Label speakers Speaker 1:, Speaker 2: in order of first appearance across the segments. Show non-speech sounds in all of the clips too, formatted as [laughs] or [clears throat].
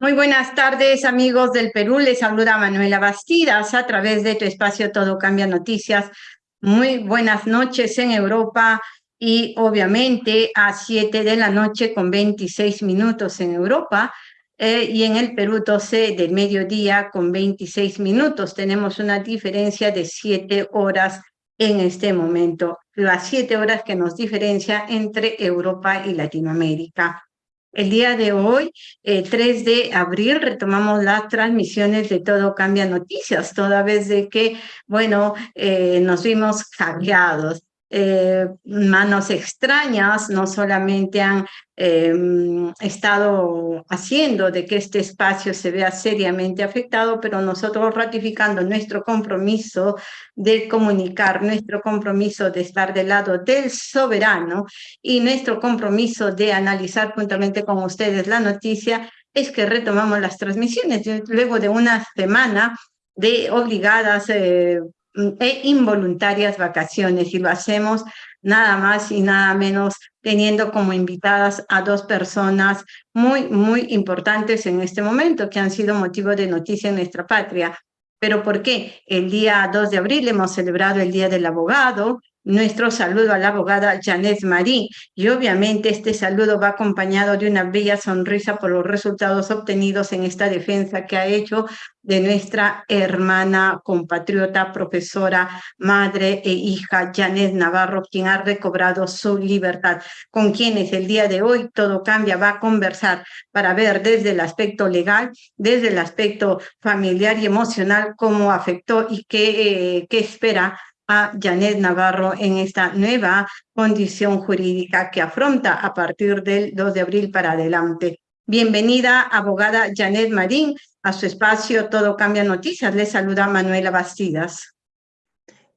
Speaker 1: Muy buenas tardes, amigos del Perú. Les saluda Manuela Bastidas a través de tu espacio Todo Cambia Noticias. Muy buenas noches en Europa y obviamente a 7 de la noche con 26 minutos en Europa eh, y en el Perú 12 de mediodía con 26 minutos. Tenemos una diferencia de 7 horas en este momento, las 7 horas que nos diferencia entre Europa y Latinoamérica. El día de hoy, 3 eh, de abril, retomamos las transmisiones de Todo Cambia Noticias, toda vez de que, bueno, eh, nos vimos hackeados. Eh, manos extrañas no solamente han em, estado haciendo de que este espacio se vea seriamente afectado, pero nosotros ratificando nuestro compromiso de comunicar, nuestro compromiso de estar del lado del soberano y nuestro compromiso de analizar juntamente con ustedes la noticia, es que retomamos las transmisiones. Luego de una semana de obligadas eh, e involuntarias vacaciones y lo hacemos nada más y nada menos teniendo como invitadas a dos personas muy, muy importantes en este momento que han sido motivo de noticia en nuestra patria. ¿Pero por qué? El día 2 de abril hemos celebrado el Día del Abogado, nuestro saludo a la abogada Janet Marí y obviamente este saludo va acompañado de una bella sonrisa por los resultados obtenidos en esta defensa que ha hecho de nuestra hermana, compatriota, profesora, madre e hija Janet Navarro, quien ha recobrado su libertad, con quienes el día de hoy todo cambia, va a conversar para ver desde el aspecto legal, desde el aspecto familiar y emocional cómo afectó y qué, eh, qué espera a Janet Navarro en esta nueva condición jurídica que afronta a partir del 2 de abril para adelante. Bienvenida, abogada Janet Marín, a su espacio Todo Cambia Noticias. Le saluda Manuela Bastidas.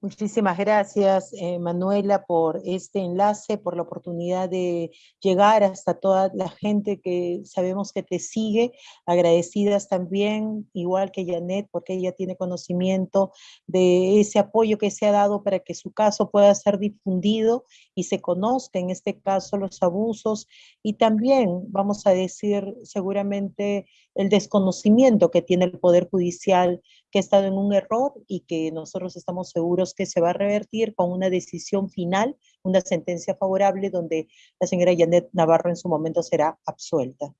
Speaker 2: Muchísimas gracias, eh, Manuela, por este enlace, por la oportunidad de llegar hasta toda la gente que sabemos que te sigue. Agradecidas también, igual que Janet, porque ella tiene conocimiento de ese apoyo que se ha dado para que su caso pueda ser difundido y se conozca, en este caso, los abusos y también, vamos a decir, seguramente el desconocimiento que tiene el Poder Judicial, que ha estado en un error y que nosotros estamos seguros que se va a revertir con una decisión final, una sentencia favorable donde la señora Janet Navarro en su momento será absuelta.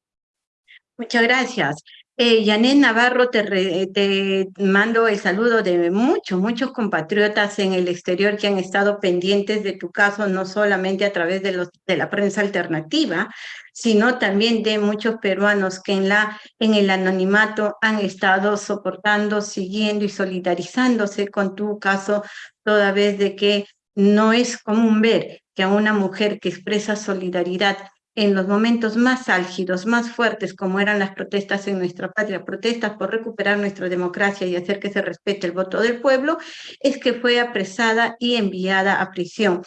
Speaker 1: Muchas gracias. Eh, Navarro, te, mando el saludo de muchos, muchos compatriotas en el exterior que han estado pendientes de tu caso, no solamente a través de, la prensa alternativa, sino también de muchos peruanos que en, en el anonimato han estado soportando, siguiendo y solidarizándose con tu caso, toda vez de que no es común ver que a una mujer que expresa solidaridad en los momentos más álgidos, más fuertes, como eran las protestas en nuestra patria, protestas por recuperar nuestra democracia y hacer que se respete el voto del pueblo, es que fue apresada y enviada a prisión.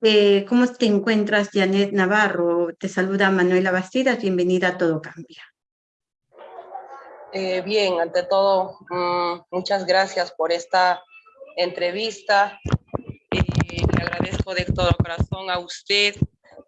Speaker 1: Eh, ¿Cómo te encuentras, Janet Navarro? Te saluda Manuela Bastidas, bienvenida a Todo Cambia.
Speaker 3: Eh, bien, ante todo, mm, muchas gracias por esta entrevista. Eh, le agradezco de todo corazón a usted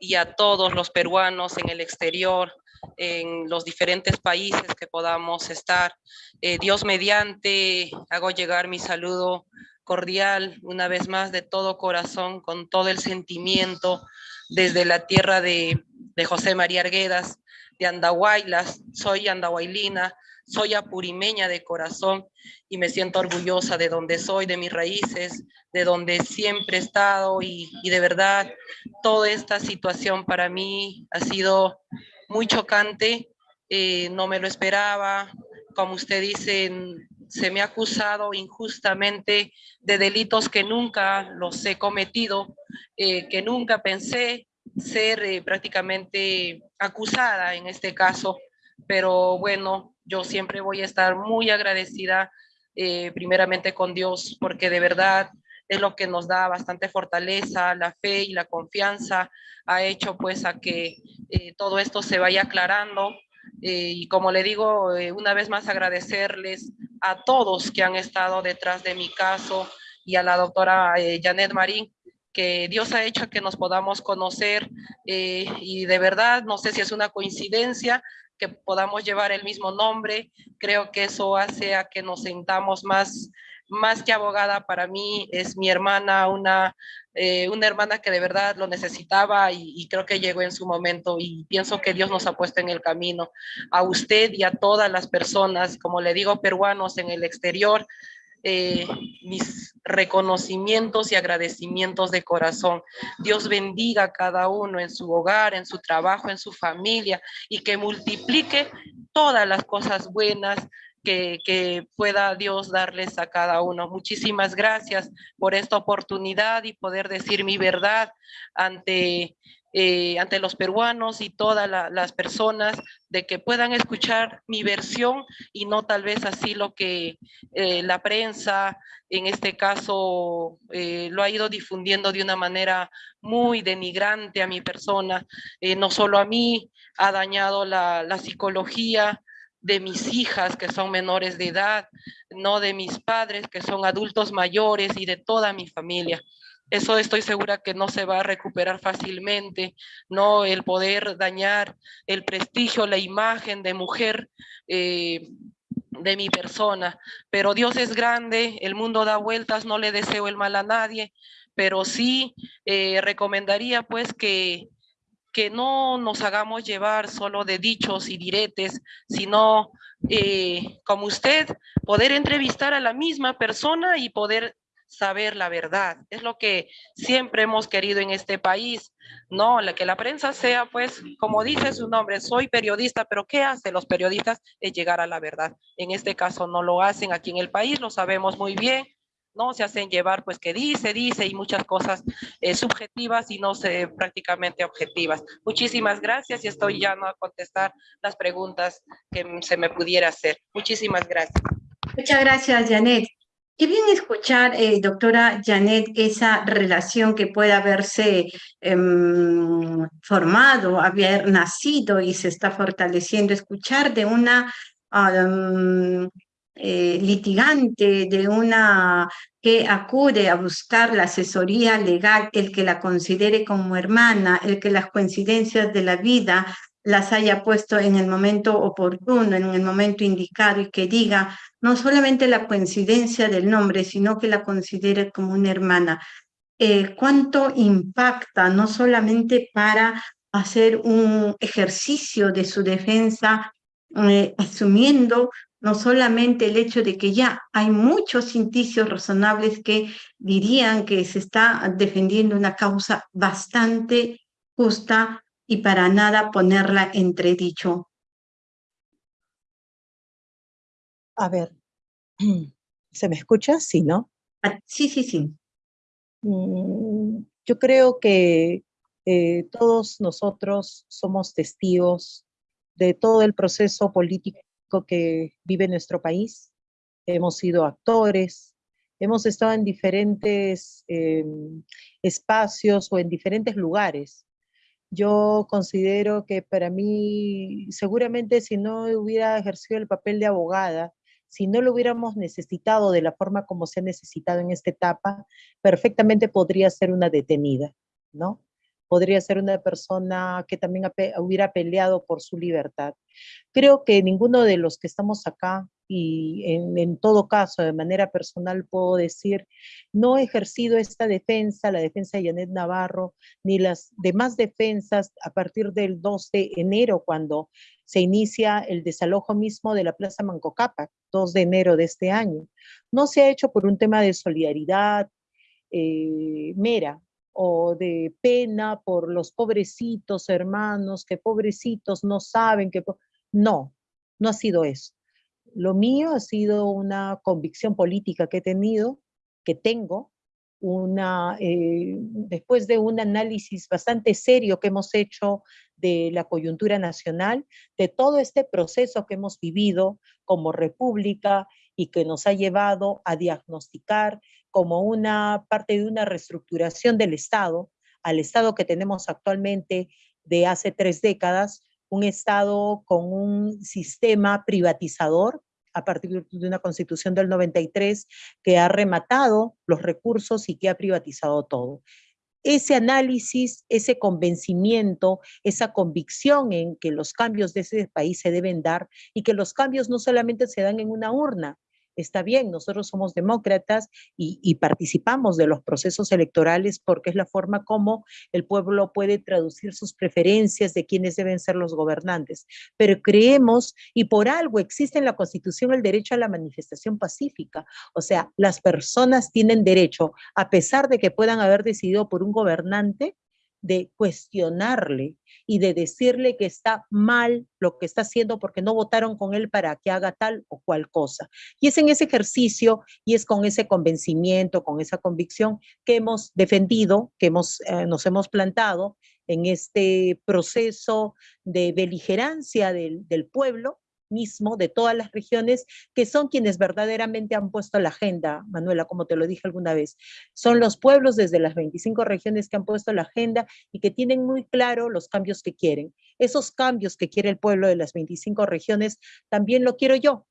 Speaker 3: y a todos los peruanos en el exterior, en los diferentes países que podamos estar. Eh, Dios mediante, hago llegar mi saludo cordial una vez más de todo corazón, con todo el sentimiento desde la tierra de, de José María Arguedas, de Andahuaylas, soy andahuaylina, soy apurimeña de corazón y me siento orgullosa de donde soy, de mis raíces, de donde siempre he estado y, de verdad toda esta situación para mí ha sido muy chocante, eh, no me lo esperaba, como usted dice, se me ha acusado injustamente de delitos que nunca los he cometido, eh, que nunca pensé ser eh, prácticamente acusada en este caso, pero bueno, yo siempre voy a estar muy agradecida eh, primeramente con Dios, porque de verdad es lo que nos da bastante fortaleza, la fe y la confianza ha hecho pues a que eh, todo esto se vaya aclarando. Eh, y como le digo, una vez más agradecerles a todos que han estado detrás de mi caso y a la doctora Janet Marín, que Dios ha hecho que nos podamos conocer y de verdad, no sé si es una coincidencia, que podamos llevar el mismo nombre. Creo que eso hace a que nos sintamos más, más que abogada para mí, es mi hermana, una, eh, una hermana que de verdad lo necesitaba y, y, creo que llegó en su momento y pienso que Dios nos ha puesto en el camino. A usted y a todas las personas, como le digo, peruanos en el exterior, eh, mis reconocimientos y agradecimientos de corazón. Dios bendiga a cada uno en su hogar, en su trabajo, en su familia y que multiplique todas las cosas buenas que, que, pueda Dios darles a cada uno. Muchísimas gracias por esta oportunidad y poder decir mi verdad ante eh, ante los peruanos y todas las personas de que puedan escuchar mi versión y no tal vez así lo que eh, la prensa en este caso eh, lo ha ido difundiendo de una manera muy denigrante a mi persona, no solo a mí, ha dañado la, la psicología, de mis hijas que son menores de edad, no de mis padres que son adultos mayores y de toda mi familia. Eso estoy segura que no se va a recuperar fácilmente, no el poder dañar el prestigio, la imagen de mujer eh, de mi persona. Pero Dios es grande, el mundo da vueltas, no le deseo el mal a nadie, pero sí eh, recomendaría pues que que no nos hagamos llevar solo de dichos y diretes, sino eh, como usted, poder entrevistar a la misma persona y poder saber la verdad. Es lo que siempre hemos querido en este país, ¿no? La, que la prensa sea, pues, como dice su nombre, soy periodista, pero ¿qué hacen los periodistas? Es llegar a la verdad. En este caso no lo hacen aquí en el país, lo sabemos muy bien, ¿no? Se hacen llevar, pues, que dice, dice, y muchas cosas eh, subjetivas y no se, prácticamente objetivas. Muchísimas gracias y estoy ya no a contestar las preguntas que se me pudiera hacer. Muchísimas gracias.
Speaker 1: Muchas gracias, Janet. Qué bien escuchar, eh, doctora Janet, esa relación que puede haberse eh, formado, haber nacido y se está fortaleciendo, escuchar de una eh, litigante, de una que acude a buscar la asesoría legal, el que la considere como hermana, el que las coincidencias de la vida las haya puesto en el momento oportuno, en el momento indicado y que diga no solamente la coincidencia del nombre, sino que la considere como una hermana. Eh, ¿Cuánto impacta no solamente para hacer un ejercicio de su defensa, eh, asumiendo no solamente el hecho de que ya hay muchos indicios razonables que dirían que se está defendiendo una causa bastante justa y para nada ponerla entredicho.
Speaker 2: A ver, [clears throat] ¿se me escucha? Sí, ¿no?
Speaker 1: Ah, sí, sí, sí.
Speaker 2: Mm, yo creo que eh, todos nosotros somos testigos de todo el proceso político que vive nuestro país. Hemos sido actores, hemos estado en diferentes em, espacios o en diferentes lugares yo considero que para mí, seguramente si no hubiera ejercido el papel de abogada, si no lo hubiéramos necesitado de la forma como se ha necesitado en esta etapa, perfectamente podría ser una detenida, ¿no? Podría ser una persona que también hubiera peleado por su libertad. Creo que ninguno de los que estamos acá y en, todo caso, de manera personal, puedo decir, no he ejercido esta defensa, la defensa de Janet Navarro, ni las demás defensas a partir del 2 de enero, cuando se inicia el desalojo mismo de la Plaza Mancocapa, 2 de enero de este año. No se ha hecho por un tema de solidaridad eh, mera o de pena por los pobrecitos hermanos, que pobrecitos no saben que... No, no ha sido eso. Lo mío ha sido una convicción política que he tenido, que tengo, una, eh, después de un análisis bastante serio que hemos hecho de la coyuntura nacional, de todo este proceso que hemos vivido como república y que nos ha llevado a diagnosticar como una parte de una reestructuración del Estado, al Estado que tenemos actualmente de hace tres décadas, un Estado con un sistema privatizador a partir de una constitución del 93 que ha rematado los recursos y que ha privatizado todo. ese análisis, ese convencimiento, esa convicción en que los cambios de ese país se deben dar y que los cambios no solamente se dan en una urna, está bien, nosotros somos demócratas y, participamos de los procesos electorales porque es la forma como el pueblo puede traducir sus preferencias de quiénes deben ser los gobernantes. Pero creemos, y por algo existe en la Constitución el derecho a la manifestación pacífica, o sea, las personas tienen derecho, a pesar de que puedan haber decidido por un gobernante, de cuestionarle y de decirle que está mal lo que está haciendo porque no votaron con él para que haga tal o cual cosa. Y es en ese ejercicio y es con ese convencimiento, con esa convicción que hemos defendido, que hemos, eh, nos hemos plantado en este proceso de beligerancia del, del pueblo mismo de todas las regiones, que son quienes verdaderamente han puesto la agenda, Manuela, como te lo dije alguna vez. Son los pueblos desde las 25 regiones que han puesto la agenda y que tienen muy claro los cambios que quieren. Esos cambios que quiere el pueblo de las 25 regiones, también lo quiero yo.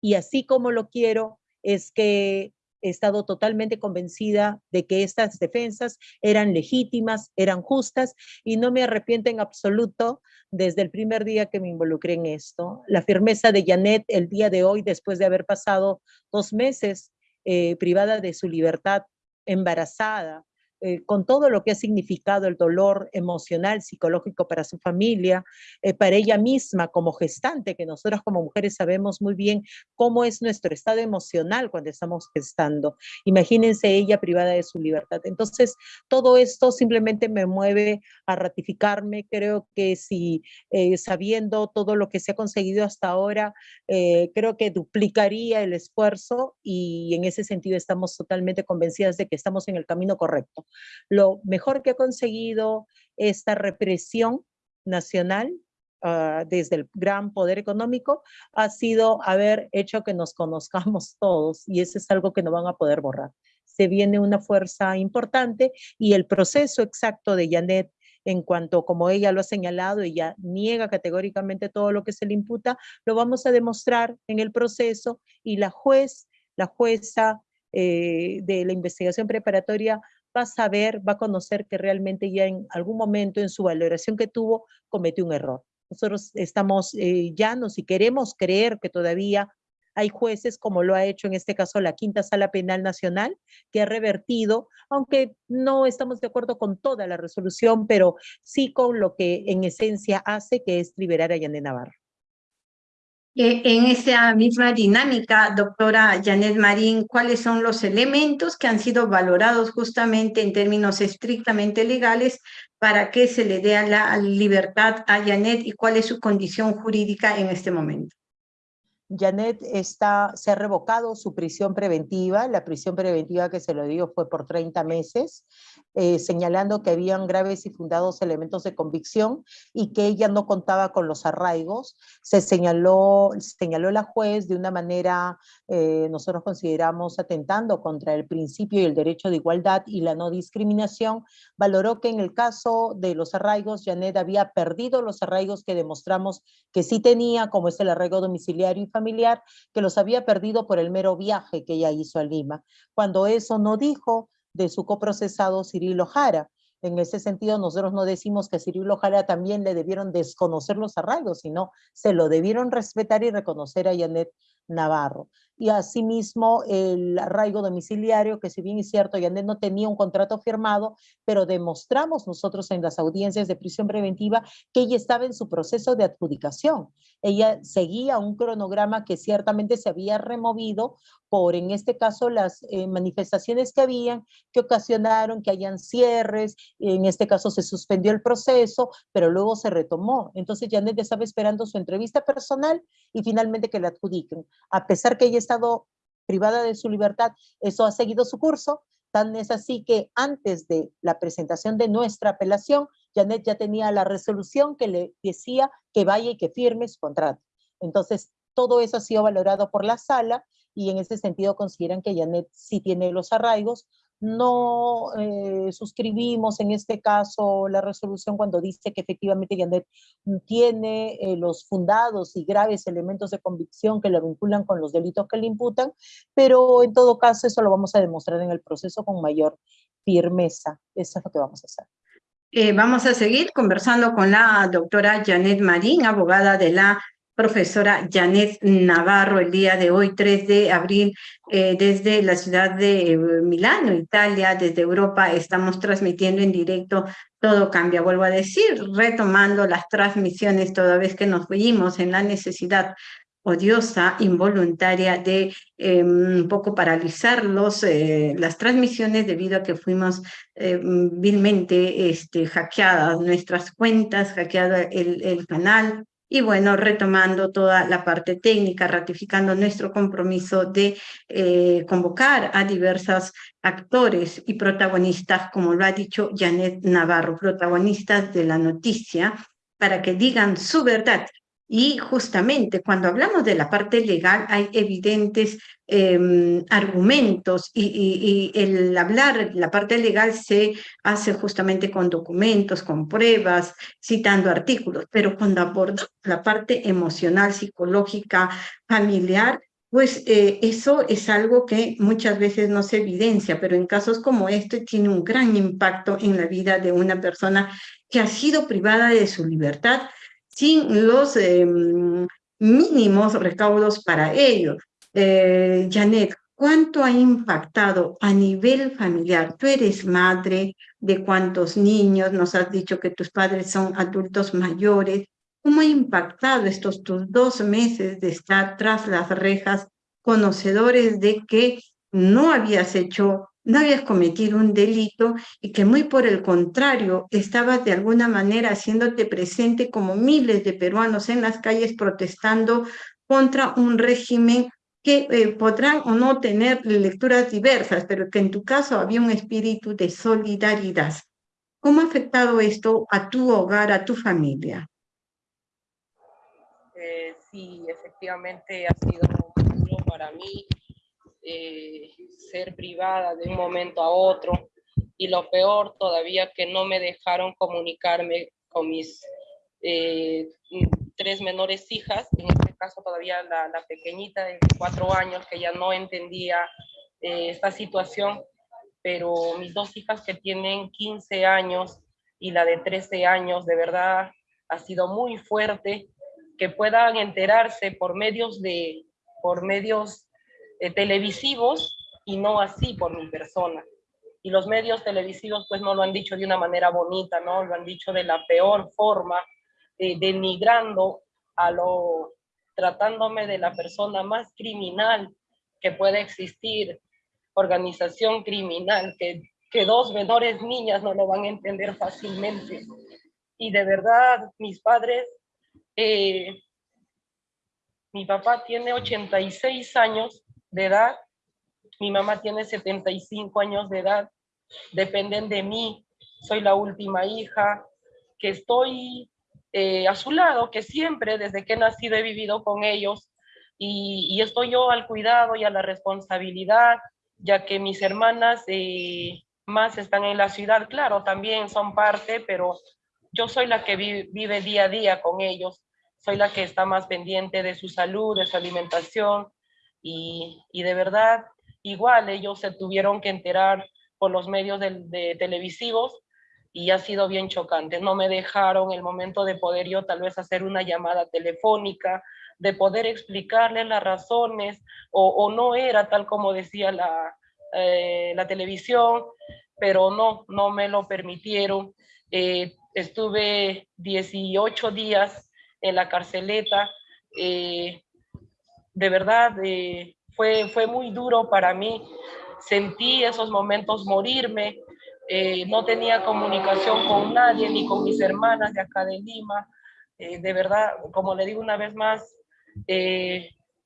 Speaker 2: Y así como lo quiero, es que he estado totalmente convencida de que estas defensas eran legítimas, eran justas y no me arrepiento en absoluto desde el primer día que me involucré en esto. La firmeza de Janet el día de hoy, después de haber pasado dos meses eh, privada de su libertad, embarazada, eh, con todo lo que ha significado el dolor emocional, psicológico para su familia, eh, para ella misma como gestante, que nosotras como mujeres sabemos muy bien cómo es nuestro estado emocional cuando estamos gestando. Imagínense ella privada de su libertad. Entonces, todo esto simplemente me mueve a ratificarme. Creo que si eh, sabiendo todo lo que se ha conseguido hasta ahora, creo que duplicaría el esfuerzo y en ese sentido estamos totalmente convencidas de que estamos en el camino correcto. Lo mejor que ha conseguido esta represión nacional ah, desde el gran poder económico ha sido haber hecho que nos conozcamos [laughs] todos y eso es algo que no van a poder borrar. Se viene una fuerza importante y el proceso exacto de Janet en cuanto, como ella lo ha señalado, ella niega categóricamente todo lo que se le imputa, lo vamos a demostrar en el proceso y la juez, la jueza eh, de la investigación preparatoria va a saber, va a conocer que realmente ya en algún momento en su valoración que tuvo cometió un error. Nosotros estamos eh, llanos y queremos creer que todavía hay jueces, como lo ha hecho en este caso la Quinta Sala Penal Nacional, que ha revertido, aunque no estamos de acuerdo con toda la resolución, pero sí con lo que en esencia hace, que es liberar a Yané Navarro.
Speaker 1: Eh, en esa misma dinámica, doctora Janet Marín, ¿cuáles son los elementos que han sido valorados justamente en términos estrictamente legales para que se le dé la libertad a Janet y cuál es su condición jurídica en este momento?
Speaker 2: Janet está, se ha revocado su prisión preventiva, la prisión preventiva que se lo dio fue por 30 meses, eh, señalando que habían graves y fundados elementos de convicción y que ella no contaba con los arraigos. Se señaló, señaló la juez de una manera, eh, nosotros consideramos atentando contra el principio y el derecho de igualdad y la no discriminación, valoró que en el caso de los arraigos, Janet había perdido los arraigos que demostramos que sí tenía, como es el arraigo domiciliario y familiar, que los había perdido por el mero viaje que ella hizo a Lima, cuando eso no dijo de su coprocesado Cirilo Jara. En ese sentido, nosotros no decimos que Cirilo Jara también le debieron desconocer los arraigos, sino se lo debieron respetar y reconocer a Janet Navarro. Y asimismo el arraigo domiciliario, que si bien es cierto, Janet no tenía un contrato firmado, pero demostramos nosotros en las audiencias de prisión preventiva que ella estaba en su proceso de adjudicación. Ella seguía un cronograma que ciertamente se había removido por, en este caso, las eh, manifestaciones que habían, que ocasionaron que hayan cierres, en este caso se suspendió el proceso, pero luego se retomó. Entonces Janet estaba esperando su entrevista personal y finalmente que la adjudiquen a pesar que ella estado privada de su libertad, eso ha seguido su curso, tan es así que antes de la presentación de nuestra apelación, Janet ya tenía la resolución que le decía que vaya y que firme su contrato. Entonces, todo eso ha sido valorado por la sala y en ese sentido consideran que Janet sí tiene los arraigos, no eh, suscribimos en este caso la resolución cuando dice que efectivamente Janet tiene eh, los fundados y graves elementos de convicción que lo vinculan con los delitos que le imputan, pero en todo caso eso lo vamos a demostrar en el proceso con mayor firmeza. Eso es lo que vamos a hacer.
Speaker 1: Eh, vamos a seguir conversando con la doctora Janet Marín, abogada de la profesora Janet Navarro el día de hoy, 3 de abril, eh, desde la ciudad de eh, Milano, Italia, desde Europa, estamos transmitiendo en directo Todo Cambia. Vuelvo a decir, retomando las transmisiones toda vez que nos fuimos en la necesidad odiosa, involuntaria de em, un poco paralizar los, eh, las transmisiones debido a que fuimos vilmente este, hackeadas nuestras cuentas, hackeado el, el canal, y bueno, retomando toda la parte técnica, ratificando nuestro compromiso de eh, convocar a diversos actores y protagonistas, como lo ha dicho Janet Navarro, protagonistas de la noticia, para que digan su verdad y justamente cuando hablamos de la parte legal hay evidentes em, argumentos y, el hablar, la parte legal se hace justamente con documentos, con pruebas, citando artículos, pero cuando aborda la parte emocional, psicológica, familiar, pues eh, eso es algo que muchas veces no se evidencia, pero en casos como este tiene un gran impacto en la vida de una persona que ha sido privada de su libertad sin los em, mínimos recaudos para ello. Eh, Janet, ¿cuánto ha impactado a nivel familiar? Tú eres madre de cuántos niños, nos has dicho que tus padres son adultos mayores. ¿Cómo ha impactado estos tus dos meses de estar tras las rejas, conocedores de que no habías hecho no habías cometido un delito y que muy por el contrario estabas de alguna manera haciéndote presente como miles de peruanos en las calles protestando contra un régimen que eh, podrán o no tener lecturas diversas, pero que en tu caso había un espíritu de solidaridad. ¿Cómo ha afectado esto a tu hogar, a tu familia?
Speaker 3: Eh, sí, efectivamente ha sido duro para mí eh, ser privada de un momento a otro. Y lo peor todavía que no me dejaron comunicarme con mis eh, tres menores hijas, en este caso todavía la, la, pequeñita de cuatro años que ya no entendía eh, esta situación, pero mis dos hijas que tienen 15 años y la de 13 años, de verdad ha sido muy fuerte que puedan enterarse por medios de por medios eh, televisivos y no así por mi persona. Y los medios televisivos pues no lo han dicho de una manera bonita, ¿no? Lo han dicho de la peor forma, eh, denigrando a lo, tratándome de la persona más criminal que puede existir, organización criminal, que, que dos menores niñas no lo van a entender fácilmente. Y de verdad, mis padres, eh, mi papá tiene 86 años de edad, mi mamá tiene 75 años de edad, dependen de mí, soy la última hija, que estoy eh, a su lado, que siempre desde que he nacido he vivido con ellos. Y, estoy yo al cuidado y a la responsabilidad, ya que mis hermanas eh, más están en la ciudad, claro, también son parte, pero yo soy la que vive día a día con ellos, soy la que está más pendiente de su salud, de su alimentación, y, de verdad, igual ellos se tuvieron que enterar por los medios de, televisivos y ha sido bien chocante. No me dejaron el momento de poder yo tal vez hacer una llamada telefónica, de poder explicarles las razones, o, no era tal como decía la, eh, la televisión, pero no, no me lo permitieron. Eh, estuve 18 días en la carceleta, eh, de verdad eh, fue, fue muy duro para mí. Sentí esos momentos morirme, eh, no tenía comunicación con nadie, ni con mis hermanas de acá de Lima. Eh, de verdad, como le digo una vez más,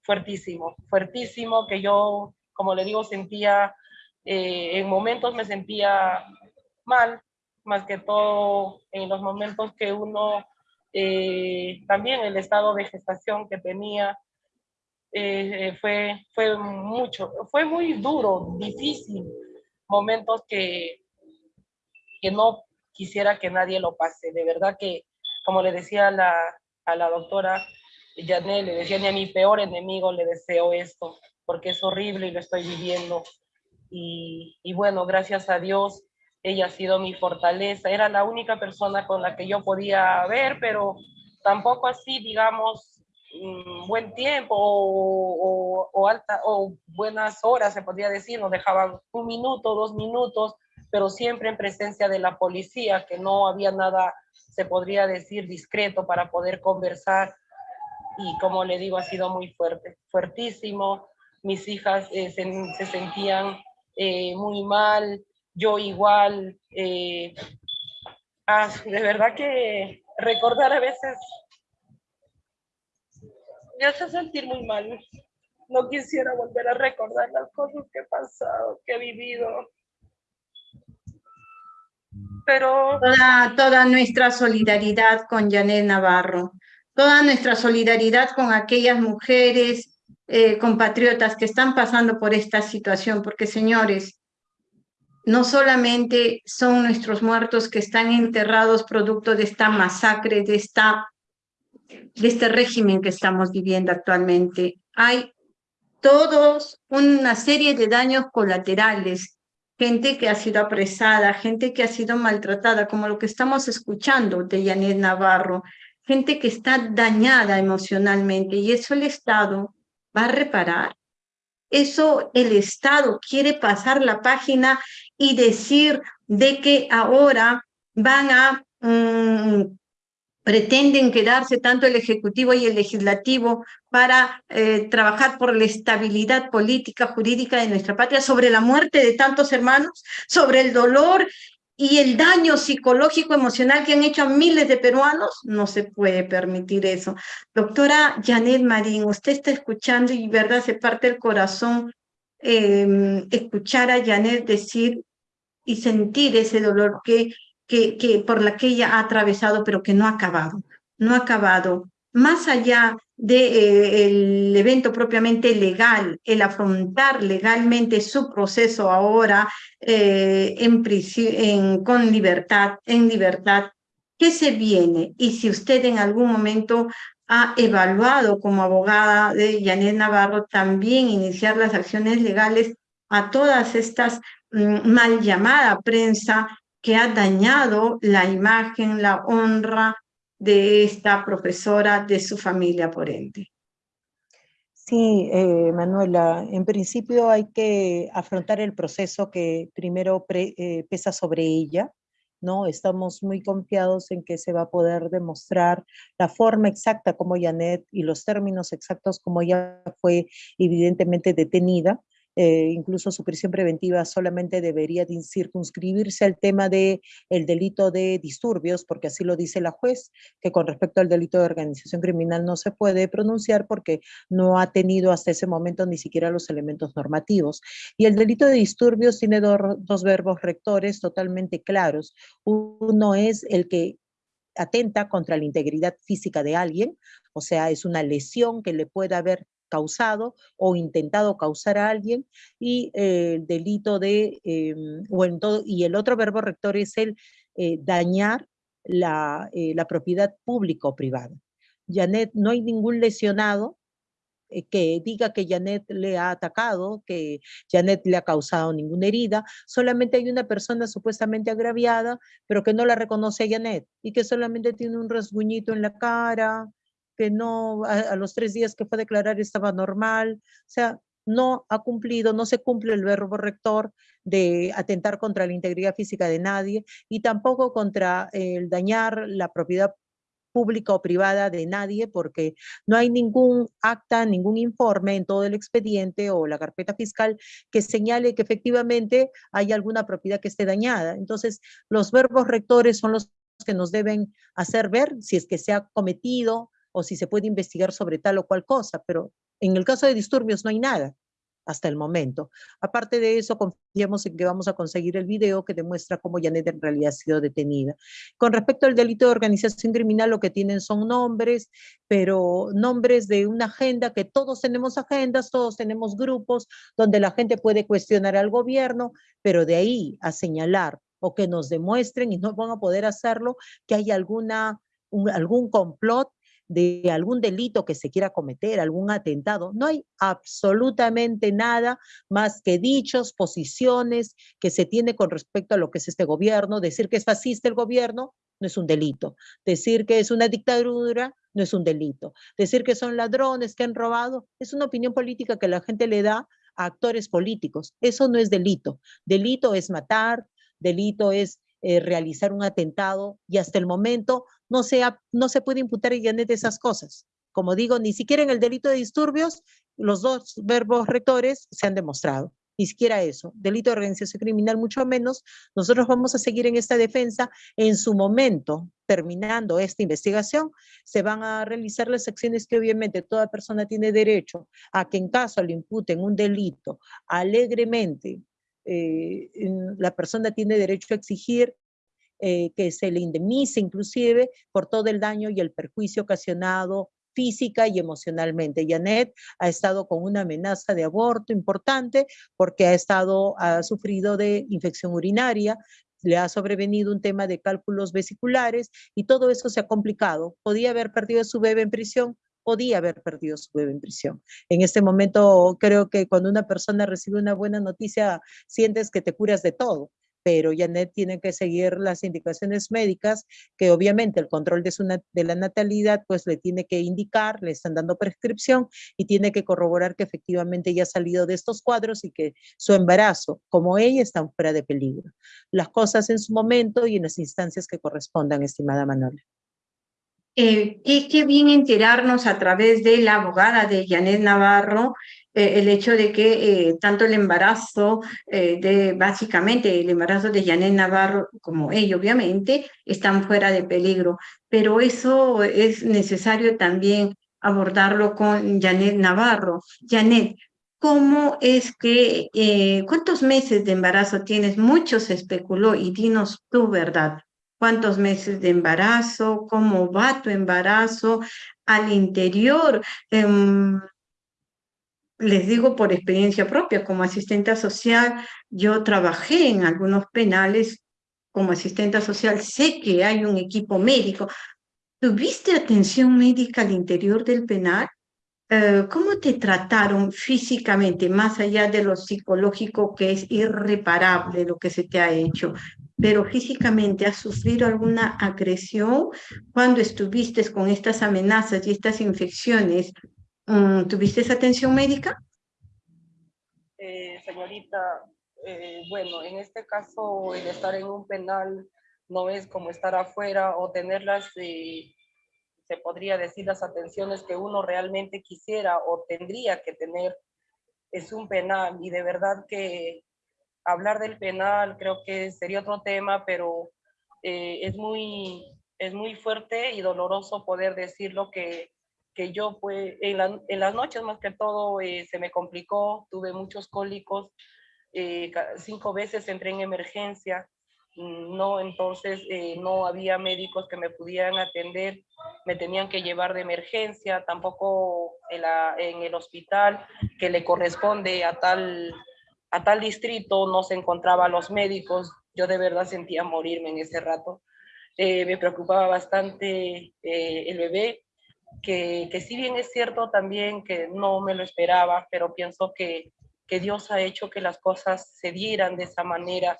Speaker 3: fuertísimo, fuertísimo que yo, como le digo, sentía, en momentos me sentía mal, más que todo en los momentos que uno, también el estado de gestación que tenía, eh, fue, fue mucho, fue muy duro, difícil, momentos que, que no quisiera que nadie lo pase. De verdad que, como le decía a la, a la doctora Janet, le decía, ni a mi peor enemigo le deseo esto, porque es horrible y lo estoy viviendo. Y, y bueno, gracias a Dios, ella ha sido mi fortaleza, era la única persona con la que yo podía ver, pero tampoco así, digamos, buen tiempo o, alta, o buenas horas, se podría decir, nos dejaban un minuto, dos minutos, pero siempre en presencia de la policía, que no había nada, se podría decir, discreto para poder conversar. Y como le digo, ha sido muy fuerte, fuertísimo. Mis hijas eh, se, sentían eh, muy mal, yo igual. Eh, ah, de verdad que recordar a veces me hace sentir muy mal. No quisiera volver a recordar las cosas que he pasado, que he vivido. Pero...
Speaker 1: Toda, nuestra solidaridad con Janet Navarro, toda nuestra solidaridad con aquellas mujeres eh, compatriotas que están pasando por esta situación, porque señores, no solamente son nuestros muertos que están enterrados producto de esta masacre, de, esta, de este régimen que estamos viviendo actualmente. Hay todos una serie de daños colaterales, gente que ha sido apresada, gente que ha sido maltratada, como lo que estamos escuchando de Janet Navarro, gente que está dañada emocionalmente y eso el Estado va a reparar. Eso el Estado quiere pasar la página y decir de que ahora van a, mm, pretenden quedarse tanto el Ejecutivo y el Legislativo para eh, trabajar por la estabilidad política, jurídica de nuestra patria, sobre la muerte de tantos hermanos, sobre el dolor y el daño psicológico, emocional que han hecho a miles de peruanos, no se puede permitir eso. Doctora Janet Marín, usted está escuchando y verdad se parte el corazón eh, escuchar a Janet decir y sentir ese dolor que, que, que por la que ella ha atravesado, pero que no ha acabado, no ha acabado. Más allá del eh, evento propiamente legal, el afrontar legalmente su proceso ahora eh, en en, con libertad, en libertad, ¿qué se viene? Y si usted en algún momento ha evaluado como abogada de Janet Navarro también iniciar las acciones legales a todas estas Mm, mal llamada prensa que ha dañado la imagen, la honra de esta profesora, de su familia por ende.
Speaker 2: Sí, eh, Manuela, en principio hay que afrontar el proceso que primero eh, pesa sobre ella, ¿no? Estamos muy confiados en que se va a poder demostrar la forma exacta como Janet y los términos exactos como ella fue evidentemente detenida, eh, incluso su prisión preventiva solamente debería circunscribirse al tema del el delito de disturbios, porque así lo dice la juez, que con respecto al delito de organización criminal no se puede pronunciar porque no ha tenido hasta ese momento ni siquiera los elementos normativos. Y el delito de disturbios tiene dos verbos rectores totalmente claros. Uno es el que atenta contra la integridad física de alguien, o sea, es una lesión que le pueda haber causado o intentado causar a alguien y eh, el delito de, eh, o en todo, y el otro verbo rector es el eh, dañar la, la propiedad pública o privada. Janet, no hay ningún lesionado que diga que Janet le ha atacado, que Janet le ha causado ninguna herida, solamente hay una persona supuestamente agraviada, pero que no la reconoce a Janet y que solamente tiene un rasguñito en la cara, que no, a, los tres días que fue a declarar estaba normal, o sea, no ha cumplido, no se cumple el verbo rector de atentar contra la integridad física de nadie y tampoco contra el dañar la propiedad pública o privada de nadie porque no hay ningún acta, ningún informe en todo el expediente o la carpeta fiscal que señale que efectivamente hay alguna propiedad que esté dañada. Entonces, los verbos rectores son los que nos deben hacer ver si es que se ha cometido o si se puede investigar sobre tal o cual cosa, pero en el caso de disturbios no hay nada hasta el momento. Aparte de eso, confiamos en que vamos a conseguir el video que demuestra cómo Janet en realidad ha sido detenida. Con respecto al delito de organización criminal, lo que tienen son nombres, pero nombres de una agenda, que todos tenemos agendas, todos tenemos grupos, donde la gente puede cuestionar al gobierno, pero de ahí a señalar o que nos demuestren, y no van a poder hacerlo, que hay alguna, algún complot de algún delito que se quiera cometer, algún atentado. No hay absolutamente nada más que dichos, posiciones que se tiene con respecto a lo que es este gobierno. Decir que es fascista el gobierno no es un delito. Decir que es una dictadura no es un delito. Decir que son ladrones, que han robado, es una opinión política que la gente le da a actores políticos. Eso no es delito. Delito es matar, delito es eh, realizar un atentado y hasta el momento no, no se puede imputar a Janet esas cosas. Como digo, ni siquiera en el delito de disturbios los dos verbos rectores se han demostrado ni siquiera eso, delito de organización criminal mucho menos, nosotros vamos a seguir en esta defensa. En su momento, terminando esta investigación, se van a realizar las acciones que obviamente toda persona tiene derecho a que en caso le imputen un delito alegremente, eh, la persona tiene derecho a exigir eh, que se le indemnice inclusive por todo el daño y el perjuicio ocasionado física y emocionalmente. Janet ha estado con una amenaza de aborto importante porque ha estado, ha sufrido de infección urinaria, le ha sobrevenido un tema de cálculos vesiculares y todo eso se ha complicado. Podía haber perdido su bebé en prisión, podía haber perdido su bebé en prisión. En este momento creo que cuando una persona recibe una buena noticia, sientes que te curas de todo pero Janet tiene que seguir las indicaciones médicas, que obviamente el control de, su de la natalidad pues le tiene que indicar, le están dando prescripción y tiene que corroborar que efectivamente ya ha salido de estos cuadros y que su embarazo, como ella, están fuera de peligro. Las cosas en su momento y en las instancias que correspondan, estimada Manuela.
Speaker 1: Eh, qué, bien enterarnos a través de la abogada de Janet Navarro eh, el hecho de que eh, tanto el embarazo de, básicamente el embarazo de Janet Navarro como ella obviamente están fuera de peligro, pero eso es necesario también abordarlo con Janet Navarro. Janet, ¿cómo es que, cuántos meses de embarazo tienes? Mucho se especuló y dinos tu verdad cuántos meses de embarazo, cómo va tu embarazo al interior. Em, les digo por experiencia propia, como asistente social, yo trabajé en algunos penales como asistente social, sé que hay un equipo médico. ¿Tuviste atención médica al interior del penal? Eh, ¿Cómo te trataron físicamente, más allá de lo psicológico que es irreparable lo que se te ha hecho? pero físicamente has sufrido alguna agresión cuando estuviste con estas amenazas y estas infecciones, ¿tuviste esa atención médica?
Speaker 3: Eh, señorita, eh, bueno, en este caso el estar en un penal no es como estar afuera o tener las, eh, se podría decir, las atenciones que uno realmente quisiera o tendría que tener. Es un penal y de verdad que hablar del penal creo que sería otro tema, pero es, muy, es muy fuerte y doloroso poder decirlo que, yo pues en, las noches más que todo eh, se me complicó, tuve muchos cólicos, eh, cinco veces entré en emergencia, mm, no, entonces no había médicos que me pudieran atender, me tenían que llevar de emergencia, tampoco en, el hospital que le corresponde a tal a tal distrito no se encontraban los médicos, yo de verdad sentía morirme en ese rato. Eh, me preocupaba bastante eh, el bebé, que, si bien es cierto también que no me lo esperaba, pero pienso que, que Dios ha hecho que las cosas se dieran de esa manera.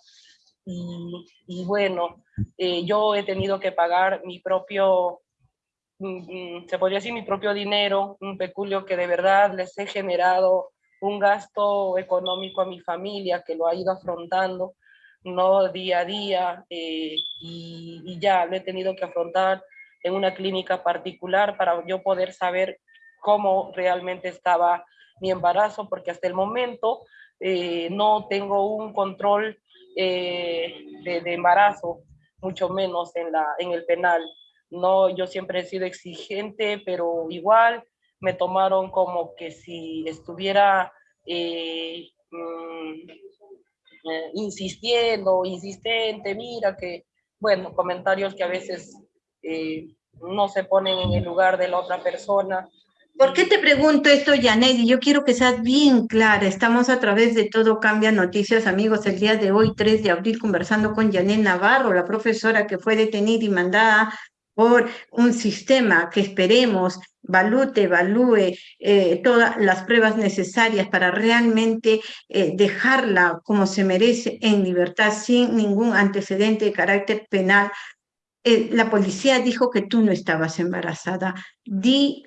Speaker 3: Y, y bueno, eh, yo he tenido que pagar mi propio, mm, mm, se podría decir mi propio dinero, un peculio que de verdad les he generado un gasto económico a mi familia que lo ha ido afrontando, no día a día, eh, y, ya lo he tenido que afrontar en una clínica particular para yo poder saber cómo realmente estaba mi embarazo, porque hasta el momento eh, no tengo un control eh, de, de, embarazo, mucho menos en, la, en el penal. No, yo siempre he sido exigente, pero igual me tomaron como que si estuviera eh, mm, eh, insistiendo, insistente, mira que, bueno, comentarios que a veces eh, no se ponen en el lugar de la otra persona.
Speaker 1: ¿Por qué te pregunto esto, Janet? Yo quiero que seas bien clara. Estamos a través de Todo Cambia Noticias, amigos, el día de hoy, 3 de abril, conversando con Janet Navarro, la profesora que fue detenida y mandada por un sistema que esperemos valute, evalúe eh, todas las pruebas necesarias para realmente eh, dejarla como se merece en libertad sin ningún antecedente de carácter penal. Eh, la policía dijo que tú no estabas embarazada. Di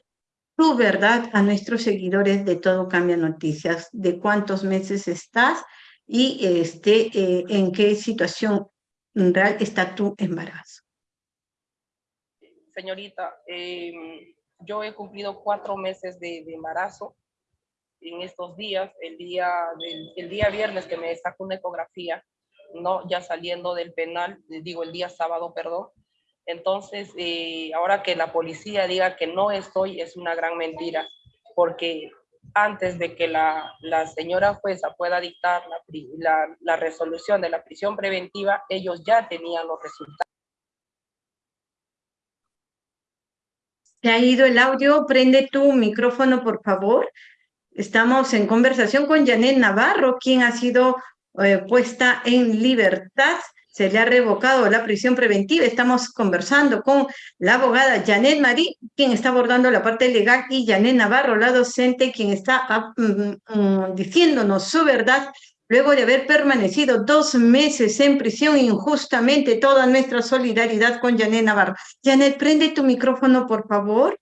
Speaker 1: tu verdad a nuestros seguidores de Todo Cambia Noticias, de cuántos meses estás y este, en qué situación real está tu embarazo
Speaker 3: señorita, em, yo he cumplido cuatro meses de, embarazo en estos días, el día, el día viernes que me sacó una ecografía, ¿no? ya saliendo del penal, digo el día sábado, perdón. Entonces, eh, ahora que la policía diga que no estoy, es una gran mentira, porque antes de que la, la señora jueza pueda dictar la, la, la resolución de la prisión preventiva, ellos ya tenían los resultados.
Speaker 1: Se ha ido el audio, prende tu micrófono, por favor. Estamos en conversación con Janet Navarro, quien ha sido eh, puesta en libertad. Se le ha revocado la prisión preventiva. Estamos conversando con la abogada Janet Marí, quien está abordando la parte legal, y Janet Navarro, la docente, quien está ah, mm, mm, diciéndonos su verdad luego de haber permanecido dos meses en prisión injustamente, toda nuestra solidaridad con Janet Navarro. Janet, prende tu micrófono, por favor.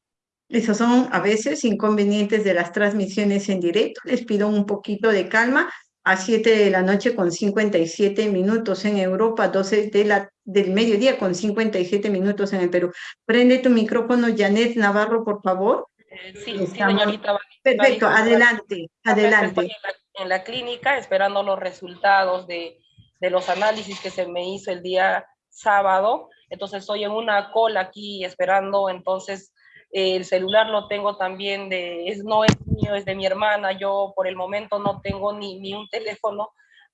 Speaker 1: Esos son a veces inconvenientes de las transmisiones en directo. Les pido un poquito de calma. A 7 de la noche con 57 minutos en Europa, 12 de la, del mediodía con 57 minutos en el Perú. Prende tu micrófono, Janet Navarro, por favor.
Speaker 3: Eh, sí, señorita.
Speaker 1: Perfecto, adelante, adelante
Speaker 3: en la clínica esperando los resultados de, de los análisis que se me hizo el día sábado. Entonces estoy en una cola aquí esperando, entonces el celular lo tengo también es, no es mío, es de mi hermana, yo por el momento no tengo ni, ni un teléfono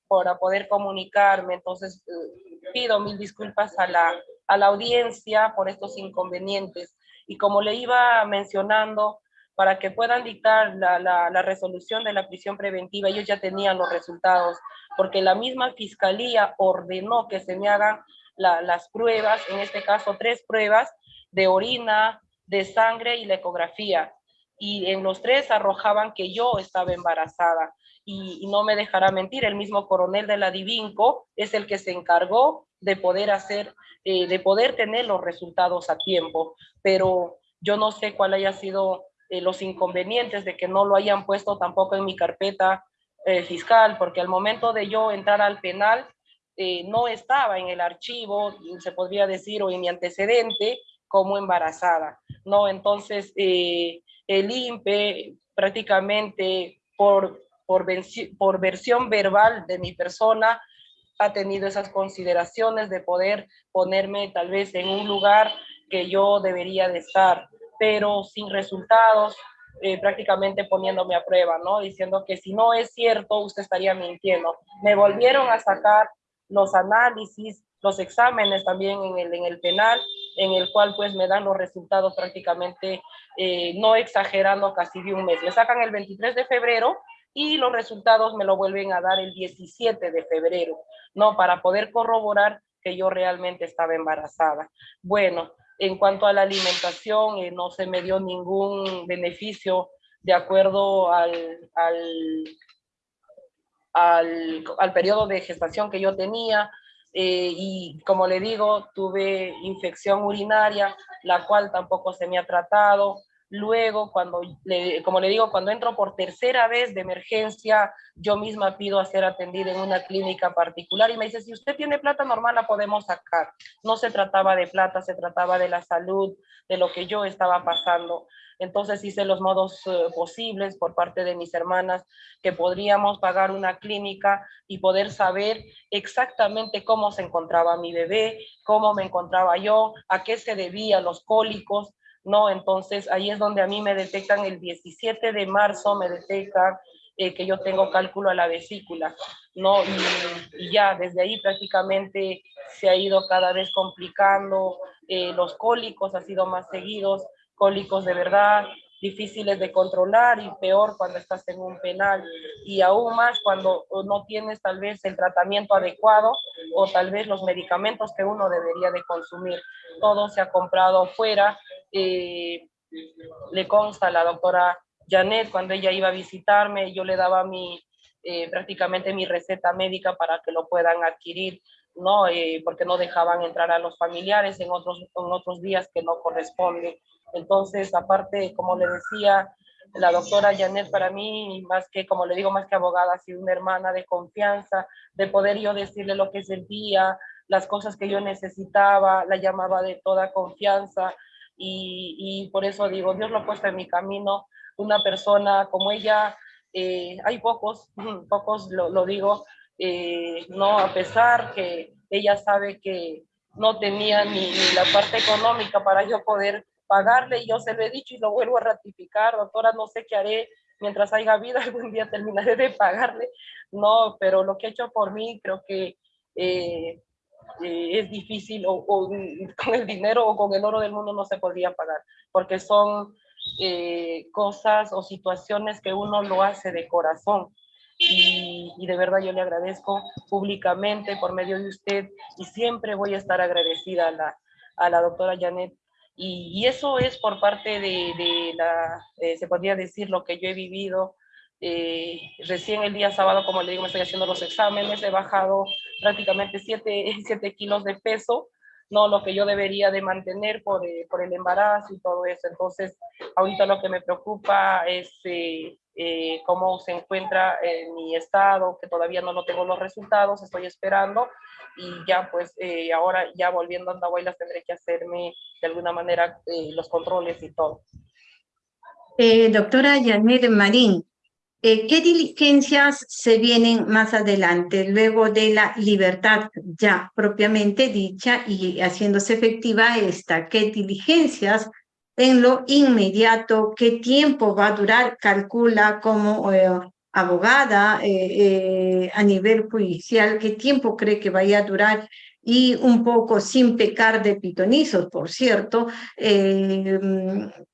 Speaker 3: para poder comunicarme, entonces eh, pido mil disculpas a la, a la audiencia por estos inconvenientes. Y como le iba mencionando, para que puedan dictar la, la, resolución de la prisión preventiva, ellos ya tenían los resultados, porque la misma fiscalía ordenó que se me hagan las pruebas, en este caso tres pruebas de orina, de sangre y la ecografía. Y en los tres arrojaban que yo estaba embarazada. Y, no me dejará mentir, el mismo coronel de la Divinco es el que se encargó de poder hacer, eh, de poder tener los resultados a tiempo. Pero yo no sé cuál haya sido eh, los inconvenientes de que no lo hayan puesto tampoco en mi carpeta eh, fiscal, porque al momento de yo entrar al penal, no estaba en el archivo, se podría decir, o en mi antecedente como embarazada, ¿no? Entonces, el INPE prácticamente por, por, por versión verbal de mi persona ha tenido esas consideraciones de poder ponerme tal vez en un lugar que yo debería de estar pero sin resultados, eh, prácticamente poniéndome a prueba, ¿no? Diciendo que si no es cierto, usted estaría mintiendo. Me volvieron a sacar los análisis, los exámenes también en el, en el penal, en el cual pues me dan los resultados prácticamente, eh, no exagerando, casi de un mes. Me sacan el 23 de febrero y los resultados me lo vuelven a dar el 17 de febrero, ¿no? Para poder corroborar que yo realmente estaba embarazada. Bueno, en cuanto a la alimentación, eh, no se me dio ningún beneficio de acuerdo al, al, al, periodo de gestación que yo tenía. Eh, y como le digo, tuve infección urinaria, la cual tampoco se me ha tratado. Luego, cuando como le digo, cuando entro por tercera vez de emergencia, yo misma pido a ser atendida en una clínica particular y me dice, si usted tiene plata normal, la podemos sacar. No se trataba de plata, se trataba de la salud, de lo que yo estaba pasando. Entonces hice los modos eh, posibles por parte de mis hermanas que podríamos pagar una clínica y poder saber exactamente cómo se encontraba mi bebé, cómo me encontraba yo, a qué se debía los cólicos, ¿no? Entonces ahí es donde a mí me detectan el 17 de marzo, me detectan eh, que yo tengo cálculo a la vesícula, ¿no? Y, ya desde ahí prácticamente se ha ido cada vez complicando, eh, los cólicos han sido más seguidos, cólicos de verdad, difíciles de controlar y peor cuando estás en un penal y aún más cuando no tienes tal vez el tratamiento adecuado o tal vez los medicamentos que uno debería de consumir. Todo se ha comprado fuera. Eh, le consta a la doctora Janet cuando ella iba a visitarme, yo le daba mi, eh, prácticamente mi receta médica para que lo puedan adquirir, ¿no? Eh, porque no dejaban entrar a los familiares en otros, en otros días que no corresponde. Entonces, aparte, como le decía, la doctora Janet para mí, más que, como le digo, más que abogada, ha sido una hermana de confianza, de poder yo decirle lo que sentía, las cosas que yo necesitaba, la llamaba de toda confianza y, y por eso digo, Dios lo ha puesto en mi camino, una persona como ella, eh, hay pocos, [clears throat] pocos lo, lo digo, eh, no, a pesar que ella sabe que no tenía ni, ni, la parte económica para yo poder pagarle, y yo se lo he dicho y lo vuelvo a ratificar, doctora, no sé qué haré mientras haya vida, [laughs] algún día terminaré de pagarle, no, pero lo que ha hecho por mí creo que eh, eh, es difícil o, o, con el dinero o con el oro del mundo no se podría pagar, porque son eh, cosas o situaciones que uno lo hace de corazón. Y, y, de verdad yo le agradezco públicamente por medio de usted y siempre voy a estar agradecida a la, a la doctora Janet. Y, y eso es por parte de, de la, eh, se podría decir, lo que yo he vivido. Eh, recién el día sábado, como le digo, me estoy haciendo los exámenes, he bajado prácticamente 7 [laughs] kilos de peso no lo que yo debería de mantener por, eh, por el embarazo y todo eso. Entonces, ahorita lo que me preocupa es eh, eh, cómo se encuentra en mi estado, que todavía no lo tengo los resultados, estoy esperando y ya pues eh, ahora ya volviendo a Andahuaylas tendré que hacerme de alguna manera eh, los controles y todo.
Speaker 1: doctora Janet Marín, eh, ¿Qué diligencias se vienen más adelante, luego de la libertad ya propiamente dicha y haciéndose efectiva esta? ¿Qué diligencias en lo inmediato? ¿Qué tiempo va a durar? Calcula como eh, abogada eh, a nivel judicial, ¿qué tiempo cree que vaya a durar? y un poco sin pecar de pitonizos, por cierto, eh,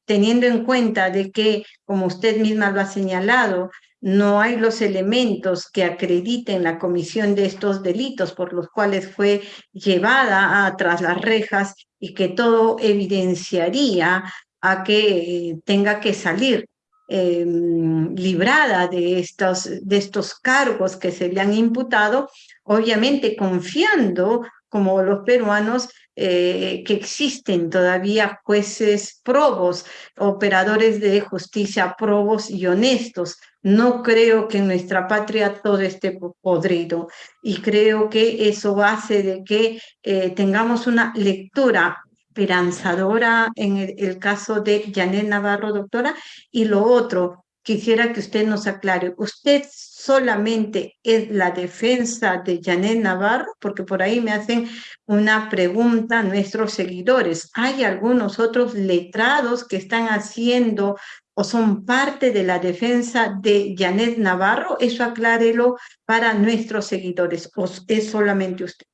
Speaker 1: teniendo en cuenta de que, como usted misma lo ha señalado, no hay los elementos que acrediten la comisión de estos delitos por los cuales fue llevada a, tras las rejas y que todo evidenciaría a que tenga que salir eh, librada de estos, de estos cargos que se le han imputado, obviamente confiando como los peruanos, eh, que existen todavía jueces probos, operadores de justicia probos y honestos. No creo que en nuestra patria todo esté podrido y creo que eso hace de que eh, tengamos una lectura esperanzadora en el, el caso de Janet Navarro, doctora, y lo otro, quisiera que usted nos aclare. ¿Usted solamente es la defensa de Janet Navarro? Porque por ahí me hacen una pregunta nuestros seguidores. ¿Hay algunos otros letrados que están haciendo o son parte de la defensa de Janet Navarro? Eso aclárelo para nuestros seguidores. ¿O es solamente usted?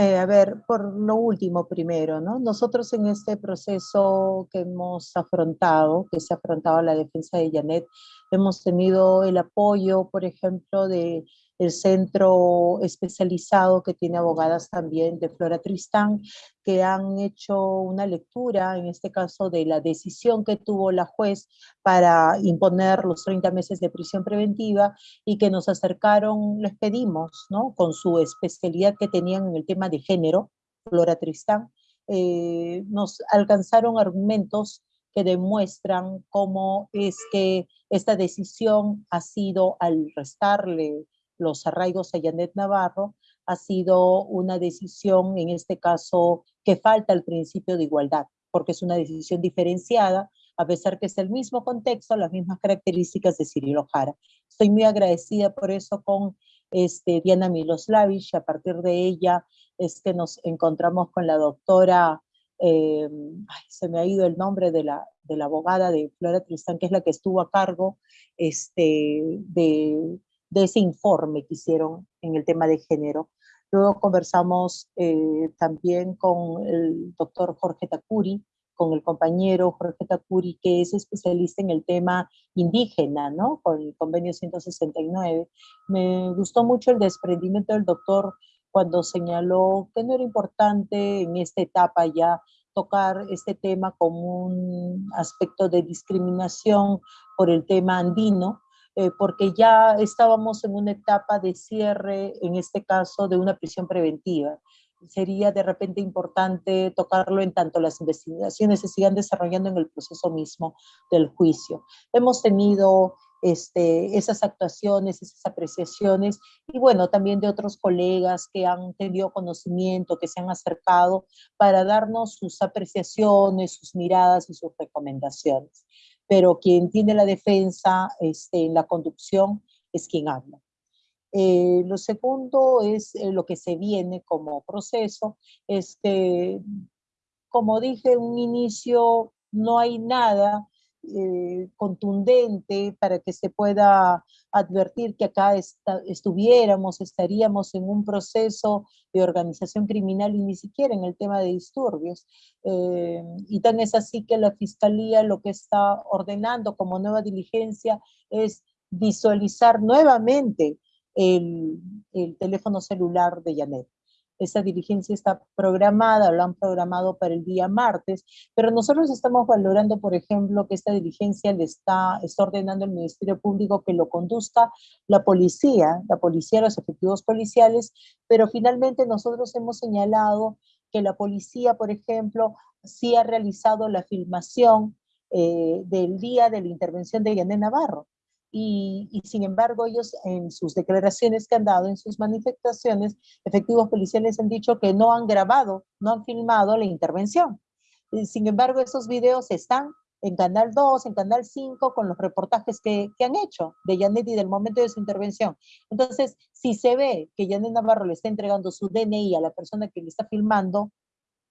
Speaker 2: Eh, a ver, por lo último primero, ¿no? Nosotros en este proceso que hemos afrontado, que se ha afrontado la defensa de Janet, hemos tenido el apoyo, por ejemplo, de centro especializado que tiene abogadas también de Flora Tristán, que han hecho una lectura, en este caso, de la decisión que tuvo la juez para imponer los 30 meses de prisión preventiva y que nos acercaron, les pedimos, ¿no? Con su especialidad que tenían en el tema de género, Flora Tristán, eh, nos alcanzaron argumentos que demuestran cómo es que esta decisión ha sido al restarle los arraigos a Janet Navarro, ha sido una decisión, en este caso, que falta el principio de igualdad, porque es una decisión diferenciada, a pesar que es el mismo contexto, las mismas características de Cirilo Jara. Estoy muy agradecida por eso con este, Diana Miloslavich, a partir de ella es que nos encontramos con la doctora, eh, ay, se me ha ido el nombre de la, de la abogada de Flora Tristán, que es la que estuvo a cargo este, de de ese informe que hicieron en el tema de género. Luego conversamos eh, también con el doctor Jorge Takuri, con el compañero Jorge Takuri, que es especialista en el tema indígena, ¿no? Con el convenio 169. Me gustó mucho el desprendimiento del doctor cuando señaló que no era importante en esta etapa ya tocar este tema como un aspecto de discriminación por el tema andino, eh, porque ya estábamos en una etapa de cierre, en este caso, de una prisión preventiva sería de repente importante tocarlo en tanto las investigaciones se sigan desarrollando en el proceso mismo del juicio. Hemos tenido este, esas actuaciones, esas apreciaciones, y bueno, también de otros colegas que han tenido conocimiento, que se han acercado para darnos sus apreciaciones, sus miradas y sus recomendaciones. Pero quien tiene la defensa este, en la conducción es quien habla. Eh, lo segundo es eh, lo que se viene como proceso, es que, como dije un inicio, no hay nada eh, contundente para que se pueda advertir que acá estuviéramos, estaríamos en un proceso de organización criminal y ni siquiera en el tema de disturbios. y tan es así que la Fiscalía lo que está ordenando como nueva diligencia es visualizar nuevamente el, teléfono celular de Janet. Esa diligencia está programada, lo han programado para el día martes, pero nosotros estamos valorando, por ejemplo, que esta diligencia le está, está ordenando el Ministerio Público que lo conduzca la policía, la policía, los efectivos policiales, pero finalmente nosotros hemos señalado que la policía, por ejemplo, sí ha realizado la filmación eh, del día de la intervención de Janet Navarro y, sin embargo ellos en sus declaraciones que han dado, en sus manifestaciones, efectivos policiales han dicho que no han grabado, no han filmado la intervención. sin embargo, esos videos están en Canal 2, en Canal 5, con los reportajes que, que, han hecho de Janet y del momento de su intervención. Entonces, si se ve que Janet Navarro le está entregando su DNI a la persona que le está filmando,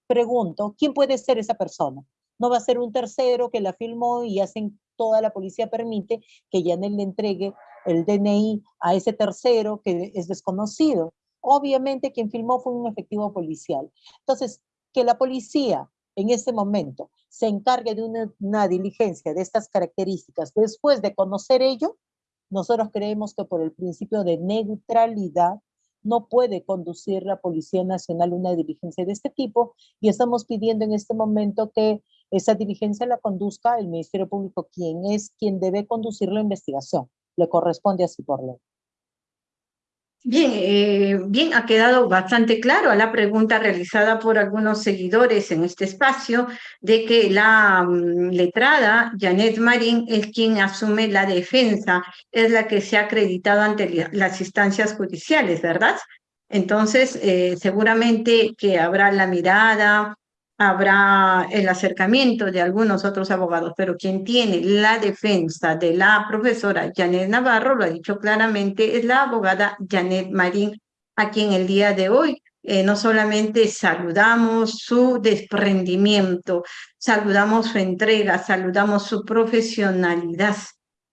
Speaker 2: pregunto, ¿quién puede ser esa persona? No va a ser un tercero que la filmó y hacen toda la policía permite que Yanel le entregue el DNI a ese tercero que es desconocido. Obviamente quien filmó fue un efectivo policial. Entonces, que la policía en este momento se encargue de una, una, diligencia de estas características después de conocer ello, nosotros creemos que por el principio de neutralidad no puede conducir la Policía Nacional una diligencia de este tipo y estamos pidiendo en este momento que esa diligencia la conduzca el Ministerio Público, quien es quien debe conducir la investigación. Le corresponde así por ley.
Speaker 1: Bien, eh, bien, ha quedado bastante claro a la pregunta realizada por algunos seguidores en este espacio de que la mm, letrada Janet Marín es quien asume la defensa, es la que se ha acreditado ante las instancias judiciales, ¿verdad? Entonces, eh, seguramente que habrá la mirada, habrá el acercamiento de algunos otros abogados, pero quien tiene la defensa de la profesora Janet Navarro, lo ha dicho claramente, es la abogada Janet Marín, a quien el día de hoy eh, no solamente saludamos su desprendimiento, saludamos su entrega, saludamos su profesionalidad,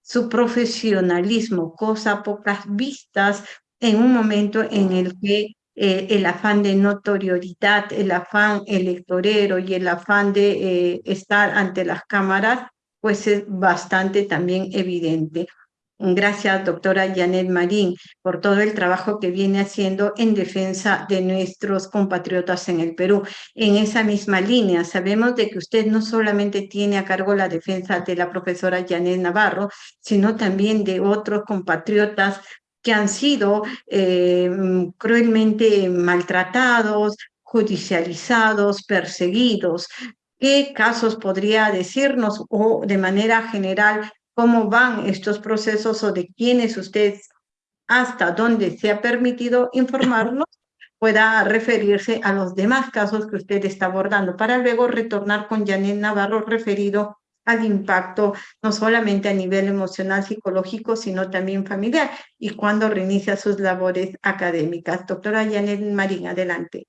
Speaker 1: su profesionalismo, cosa pocas vistas en un momento en el que eh, el afán de notoriedad, el afán electorero y el afán de eh, estar ante las cámaras, pues es bastante también evidente. Gracias, doctora Janet Marín, por todo el trabajo que viene haciendo en defensa de nuestros compatriotas en el Perú. En esa misma línea, sabemos de que usted no solamente tiene a cargo la defensa de la profesora Janet Navarro, sino también de otros compatriotas que han sido eh, cruelmente maltratados, judicializados, perseguidos. ¿Qué casos podría decirnos o de manera general cómo van estos procesos o de quiénes usted hasta donde se ha permitido informarnos [laughs] pueda referirse a los demás casos que usted está abordando para luego retornar con Janet Navarro referido al impacto no solamente a nivel emocional, psicológico, sino también familiar y cuando reinicia sus labores académicas. Doctora Janet Marín, adelante.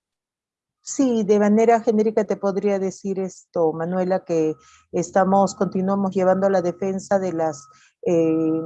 Speaker 2: Sí, de manera genérica te podría decir esto, Manuela, que estamos, continuamos llevando la defensa de las, eh,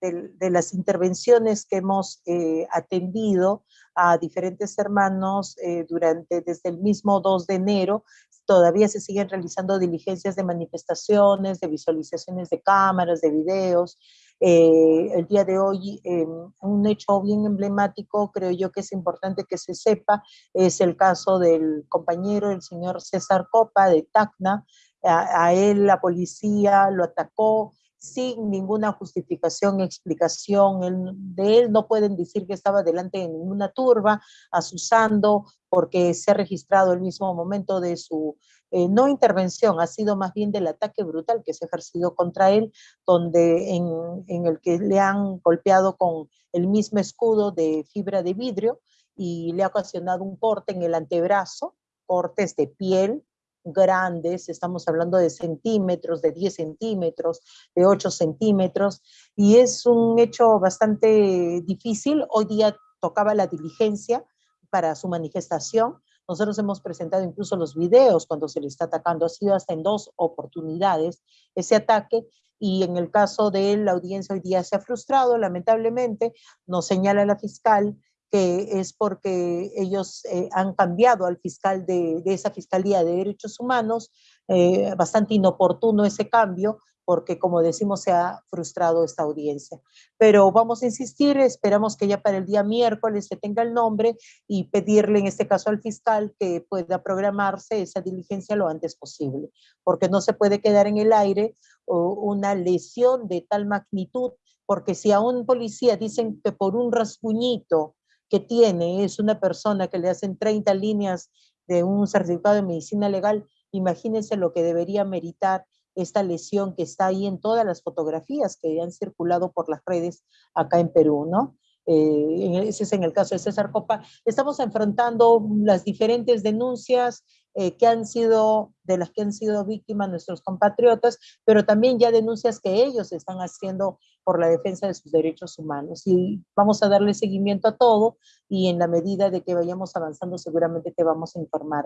Speaker 2: de, las intervenciones que hemos eh, atendido a diferentes hermanos eh, durante, desde el mismo 2 de enero, todavía se siguen realizando diligencias de manifestaciones, de visualizaciones de cámaras, de videos. Eh, el día de hoy, em, un hecho bien emblemático, creo yo que es importante que se sepa, es el caso del compañero, el señor César Copa de Tacna. a él la policía lo atacó, sin ninguna justificación, explicación. de él no pueden decir que estaba delante de ninguna turba, asusando, porque se ha registrado el mismo momento de su eh, no intervención, ha sido más bien del ataque brutal que se ha ejercido contra él, donde en, en el que le han golpeado con el mismo escudo de fibra de vidrio y le ha ocasionado un corte en el antebrazo, cortes de piel, grandes, estamos hablando de centímetros, de 10 centímetros, de 8 centímetros, y es un hecho bastante difícil. Hoy día tocaba la diligencia para su manifestación. Nosotros hemos presentado incluso los videos cuando se le está atacando. Ha sido hasta en dos oportunidades ese ataque y en el caso de la audiencia hoy día se ha frustrado, lamentablemente, nos señala la fiscal es porque ellos eh, han cambiado al fiscal de, esa Fiscalía de Derechos Humanos, eh, bastante inoportuno ese cambio, porque como decimos se ha frustrado esta audiencia. Pero vamos a insistir, esperamos que ya para el día miércoles se tenga el nombre y pedirle en este caso al fiscal que pueda programarse esa diligencia lo antes posible, porque no se puede quedar en el aire una lesión de tal magnitud, porque si a un policía dicen que por un rasguñito que tiene es una persona que le hacen 30 líneas de un certificado de medicina legal, imagínense lo que debería meritar esta lesión que está ahí en todas las fotografías que han circulado por las redes acá en Perú, ¿no? Eh, ese es en el caso de César Copa. Estamos enfrentando las diferentes denuncias eh, que han sido, de las que han sido víctimas nuestros compatriotas, pero también ya denuncias que ellos están haciendo por la defensa de sus derechos humanos. Y vamos a darle seguimiento a todo y en la medida de que vayamos avanzando seguramente te vamos a informar,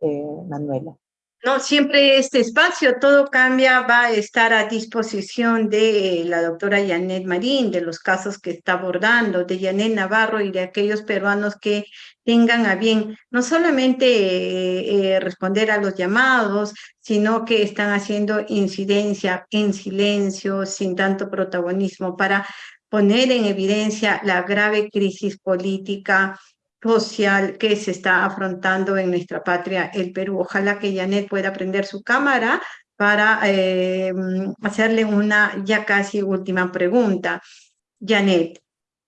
Speaker 2: eh, Manuela.
Speaker 1: No, siempre este espacio, todo cambia, va a estar a disposición de la doctora Janet Marín, de los casos que está abordando, de Janet Navarro y de aquellos peruanos que tengan a bien no solamente eh, eh, responder a los llamados, sino que están haciendo incidencia en silencio, sin tanto protagonismo, para poner en evidencia la grave crisis política social que se está afrontando en nuestra patria, el Perú. Ojalá que Janet pueda prender su cámara para eh, hacerle una ya casi última pregunta. Janet,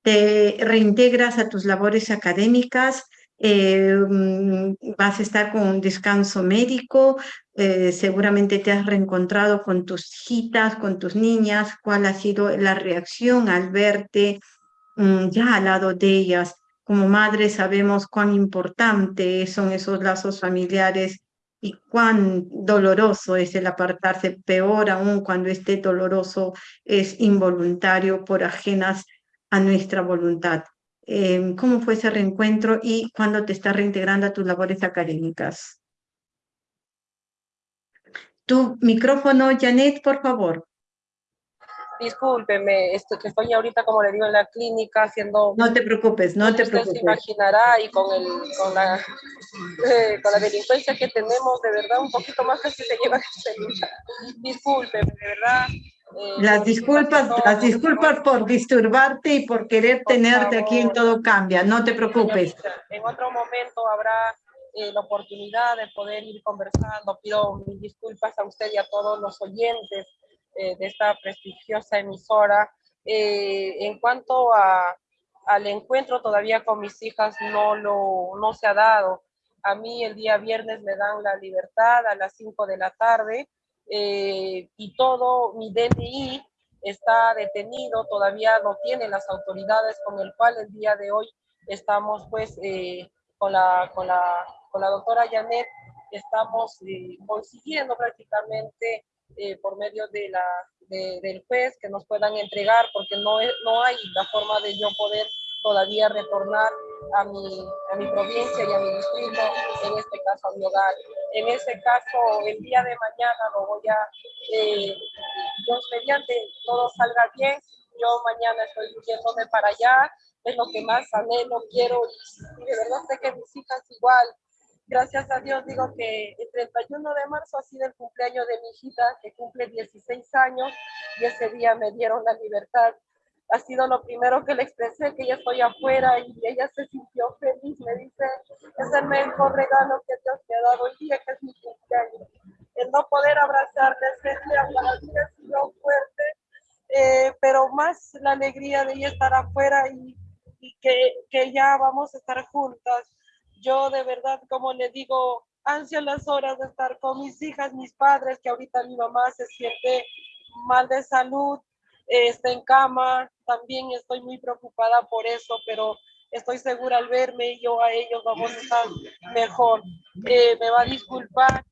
Speaker 1: ¿te reintegras a tus labores académicas? Eh, vas a estar con un descanso médico, eh, seguramente te has reencontrado con tus hijitas, con tus niñas, cuál ha sido la reacción al verte mm, ya al lado de ellas como madres sabemos cuán importante son esos lazos familiares y cuán doloroso es el apartarse, peor aún cuando este doloroso es involuntario por ajenas a nuestra voluntad. Em, ¿Cómo fue ese reencuentro y cuándo te estás reintegrando a tus labores académicas? Tu micrófono, Janet, por favor
Speaker 3: discúlpeme, esto, que estoy ahorita, como le digo, en la clínica haciendo...
Speaker 1: No te preocupes, no te preocupes.
Speaker 3: se imaginará y con, el, con, la, eh, con la delincuencia que tenemos, de verdad, un poquito más casi se lleva el. Discúlpeme, de verdad.
Speaker 1: Eh, las disculpas, las disculpas por disturbarte y por querer tenerte aquí en Todo Cambia, no te preocupes.
Speaker 3: En otro momento habrá eh, la oportunidad de poder ir conversando. Pido mis disculpas a usted y a todos los oyentes eh, de esta prestigiosa emisora. Eh, en cuanto a, al encuentro todavía con mis hijas, no, lo, no se ha dado. A mí el día viernes me dan la libertad a las 5 de la tarde eh, y todo mi DNI está detenido, todavía no tienen las autoridades con el cual el día de hoy estamos pues con, la, con, la, con la doctora Janet, estamos consiguiendo prácticamente eh, por medio de la, del juez que nos puedan entregar, porque no, no hay la forma de yo poder todavía retornar a mi, a mi provincia y a mi distrito, en este caso a mi hogar. En ese caso, el día de mañana lo voy a, eh, Dios mediante, todo salga bien, yo mañana estoy yéndome para allá, es lo que más anhelo, quiero, y de verdad sé que mis hijas igual, gracias a Dios digo que el 31 de marzo ha sido el cumpleaños de mi hijita que cumple 16 años y ese día me dieron la libertad. Ha sido lo primero que le expresé, que ya estoy afuera y ella se sintió feliz. Me dice, es el mejor regalo que Dios me ha dado hoy día, que es mi cumpleaños. El no poder abrazarle ese día para mí ha sido fuerte, eh, pero más la alegría de ella estar afuera y, y que, que ya vamos a estar juntas yo de verdad, como le digo, ansio las horas de estar con mis hijas, mis padres, que ahorita mi mamá se siente mal de salud, está en cama, también estoy muy preocupada por eso, pero estoy segura al verme yo a ellos vamos a estar mejor. Eh, me va a disculpar,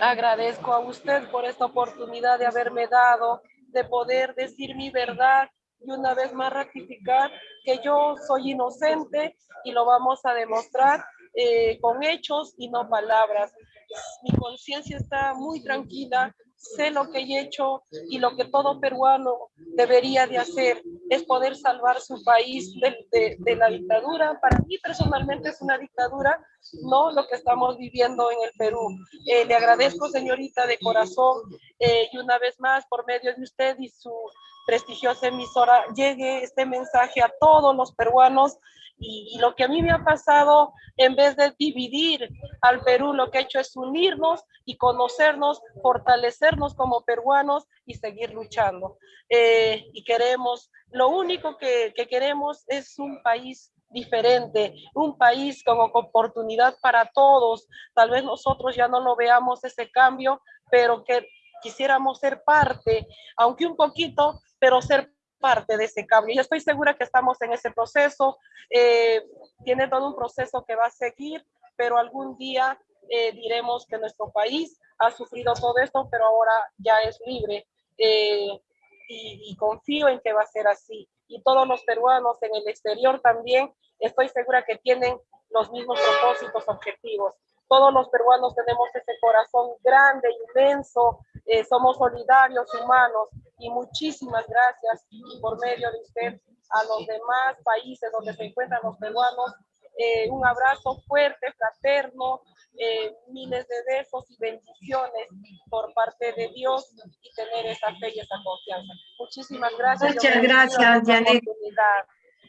Speaker 3: agradezco a usted por esta oportunidad de haberme dado, de poder decir mi verdad y una vez más ratificar que yo soy inocente y lo vamos a demostrar eh, con hechos y no palabras. Mi conciencia está muy tranquila, sé lo que he hecho y lo que todo peruano debería de hacer es poder salvar su país de, de, la dictadura. Para mí personalmente es una dictadura, no lo que estamos viviendo en el Perú. Eh, le agradezco, señorita, de corazón, eh, y una vez más, por medio de usted y su prestigiosa emisora, llegue este mensaje a todos los peruanos y, lo que a mí me ha pasado, en vez de dividir al Perú, lo que ha hecho es unirnos y conocernos, fortalecernos como peruanos y seguir luchando. Eh, y queremos, lo único que, que queremos es un país diferente, un país con oportunidad para todos. Tal vez nosotros ya no lo veamos ese cambio, pero que quisiéramos ser parte, aunque un poquito, pero ser parte de ese cambio. Yo estoy segura que estamos en ese proceso, eh, tiene todo un proceso que va a seguir, pero algún día eh, diremos que nuestro país ha sufrido todo esto, pero ahora ya es libre eh, y, y confío en que va a ser así. Y todos los peruanos en el exterior también, estoy segura que tienen los mismos propósitos, objetivos. Todos los peruanos tenemos ese corazón grande, inmenso, eh, somos solidarios, humanos y muchísimas gracias por medio de usted a los demás países donde se encuentran los peruanos. Eh, un abrazo fuerte, fraterno, eh, miles de besos y bendiciones por parte de Dios y tener esa fe y esa confianza. Muchísimas gracias.
Speaker 1: Muchas gracias, Janet.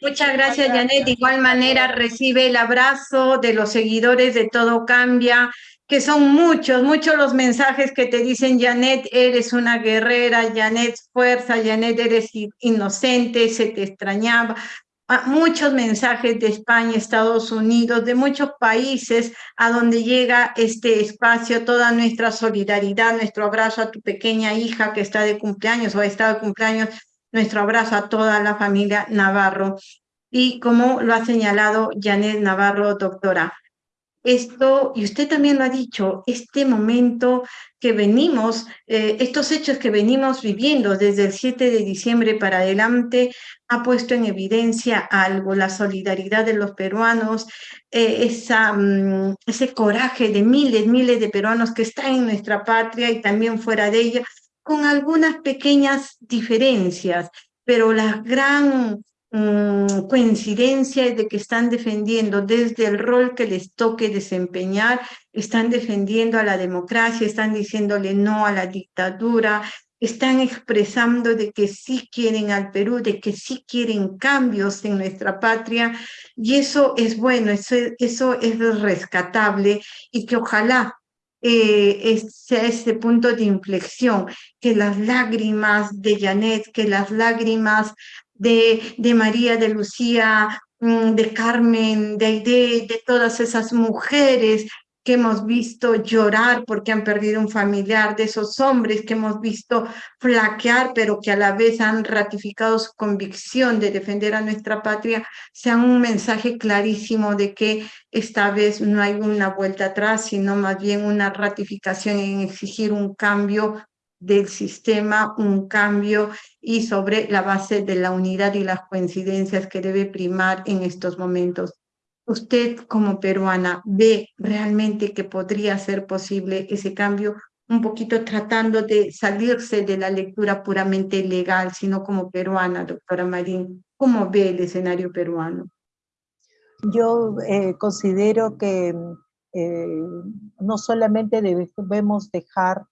Speaker 1: Muchas gracias, Janet. De igual manera recibe el abrazo de los seguidores de Todo Cambia, que son muchos, muchos los mensajes que te dicen, Janet, eres una guerrera, Janet, fuerza, Janet, eres inocente, se te extrañaba. Ah, muchos mensajes de España, Estados Unidos, de muchos países a donde llega este espacio, toda nuestra solidaridad, nuestro abrazo a tu pequeña hija que está de cumpleaños o ha estado de cumpleaños, nuestro abrazo a toda la familia Navarro. Y como lo ha señalado Janet Navarro, doctora, esto, y usted también lo ha dicho, este momento que venimos, eh, estos hechos que venimos viviendo desde el 7 de diciembre para adelante, ha puesto en evidencia algo, la solidaridad de los peruanos, eh, esa, mm, ese coraje de miles, miles de peruanos que están en nuestra patria y también fuera de ella, con algunas pequeñas diferencias, pero la gran Mm, coincidencia de que están defendiendo desde el rol que les toque desempeñar, están defendiendo a la democracia, están diciéndole no a la dictadura, están expresando de que sí quieren al Perú, de que sí quieren cambios en nuestra patria, y eso es bueno, eso, eso es rescatable, y que ojalá eh, sea ese punto de inflexión, que las lágrimas de Janet, que las lágrimas de, de María, de Lucía, mm, de Carmen, de, de, de todas esas mujeres que hemos visto llorar porque han perdido un familiar, de esos hombres que hemos visto flaquear, pero que a la vez han ratificado su convicción de defender a nuestra patria, sean un mensaje clarísimo de que esta vez no hay una vuelta atrás, sino más bien una ratificación en exigir un cambio del sistema, un cambio y sobre la base de la unidad y las coincidencias que debe primar en estos momentos. ¿Usted como peruana ve realmente que podría ser posible ese cambio? Un poquito tratando de salirse de la lectura puramente legal, sino como peruana, doctora Marín. ¿Cómo ve el escenario peruano?
Speaker 2: Yo eh, considero que eh, no solamente debemos dejar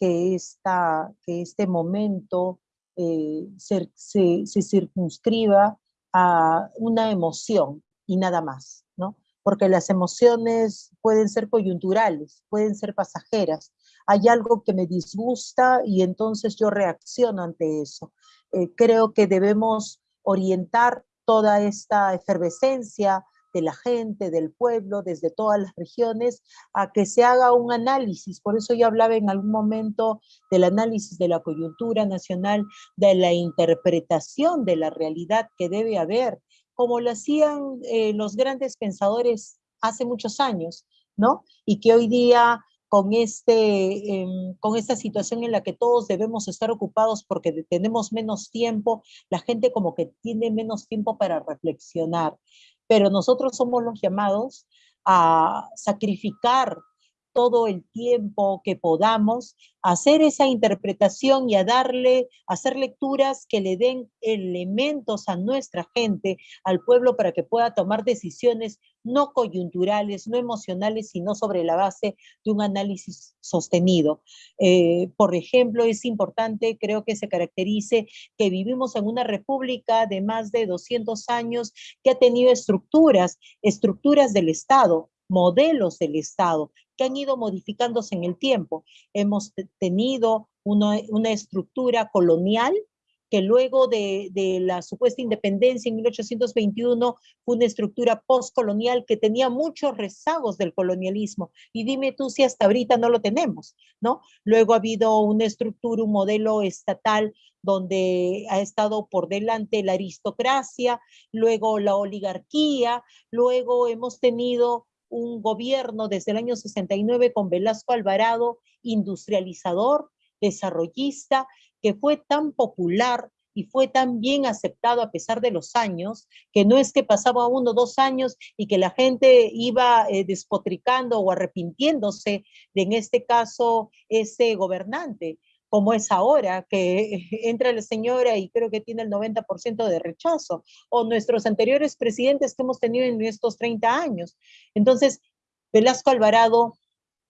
Speaker 2: que, esta, que este momento eh, se, se, se, circunscriba a una emoción y nada más, ¿no? Porque las emociones pueden ser coyunturales, pueden ser pasajeras. Hay algo que me disgusta y entonces yo reacciono ante eso. Eh, creo que debemos orientar toda esta efervescencia de la gente, del pueblo, desde todas las regiones, a que se haga un análisis. Por eso yo hablaba en algún momento del análisis de la coyuntura nacional, de la interpretación de la realidad que debe haber, como lo hacían eh, los grandes pensadores hace muchos años, ¿no? Y que hoy día con, este, em, con esta situación en la que todos debemos estar ocupados porque tenemos menos tiempo, la gente como que tiene menos tiempo para reflexionar pero nosotros somos los llamados a sacrificar todo el tiempo que podamos, hacer esa interpretación y a darle, hacer lecturas que le den elementos a nuestra gente, al pueblo, para que pueda tomar decisiones no coyunturales, no emocionales, sino sobre la base de un análisis sostenido. Eh, por ejemplo, es importante, creo que se caracterice que vivimos en una república de más de 200 años que ha tenido estructuras, estructuras del Estado, modelos del Estado que han ido modificándose en el tiempo. Hemos tenido una, estructura colonial que luego de, de, la supuesta independencia en 1821 fue una estructura postcolonial que tenía muchos rezagos del colonialismo. Y dime tú si hasta ahorita no lo tenemos, ¿no? Luego ha habido una estructura, un modelo estatal donde ha estado por delante la aristocracia, luego la oligarquía, luego hemos tenido un gobierno desde el año 69 con Velasco Alvarado, industrializador, desarrollista, que fue tan popular y fue tan bien aceptado a pesar de los años, que no es que pasaba uno o dos años y que la gente iba eh, despotricando o arrepintiéndose de, en este caso, ese gobernante, como es ahora, que [laughs] entra la señora y creo que tiene el 90% de rechazo, o nuestros anteriores presidentes que hemos tenido en estos 30 años. Entonces, Velasco Alvarado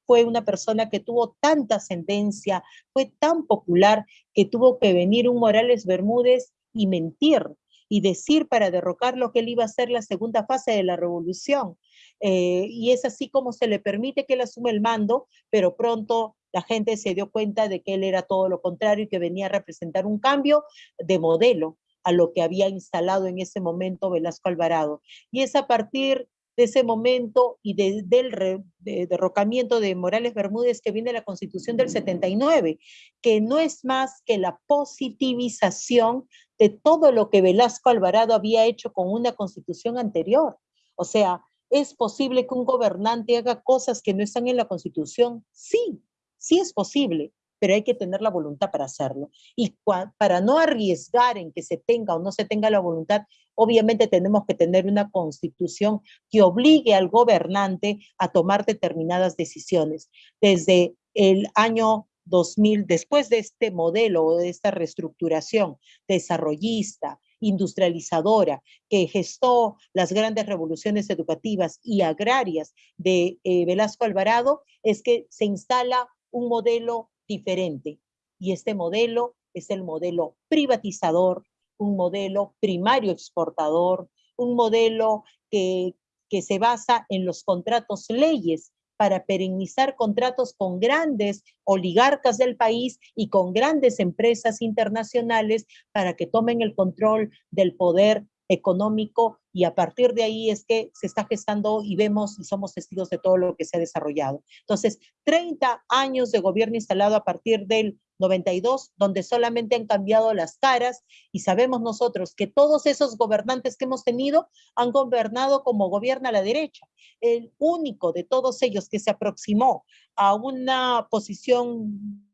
Speaker 2: fue una persona que tuvo tanta ascendencia, fue tan popular que tuvo que venir un Morales Bermúdez y mentir y decir para derrocar lo que él iba a ser la segunda fase de la revolución. Eh, y es así como se le permite que él asume el mando, pero pronto la gente se dio cuenta de que él era todo lo contrario y que venía a representar un cambio de modelo a lo que había instalado en ese momento Velasco Alvarado. Y es a partir de ese momento y del derrocamiento de Morales Bermúdez que viene la Constitución del 79, que no es más que la positivización de todo lo que Velasco Alvarado había hecho con una constitución anterior. O sea, ¿es posible que un gobernante haga cosas que no están en la constitución? Sí, Sí es posible, pero hay que tener la voluntad para hacerlo. Y para no arriesgar en que se tenga o no se tenga la voluntad, obviamente tenemos que tener una constitución que obligue al gobernante a tomar determinadas decisiones. Desde el año 2000, después de este modelo o de esta reestructuración desarrollista, industrializadora, que gestó las grandes revoluciones educativas y agrarias de eh, Velasco Alvarado, es que se instala un modelo diferente. Y este modelo es el modelo privatizador, un modelo primario exportador, un modelo que, que se basa en los contratos leyes para perennizar contratos con grandes oligarcas del país y con grandes empresas internacionales para que tomen el control del poder económico y a partir de ahí es que se está gestando y vemos y somos testigos de todo lo que se ha desarrollado. Entonces, 30 años de gobierno instalado a partir del 92, donde solamente han cambiado las caras y sabemos nosotros que todos esos gobernantes que hemos tenido han gobernado como gobierna la derecha. El único de todos ellos que se aproximó a una posición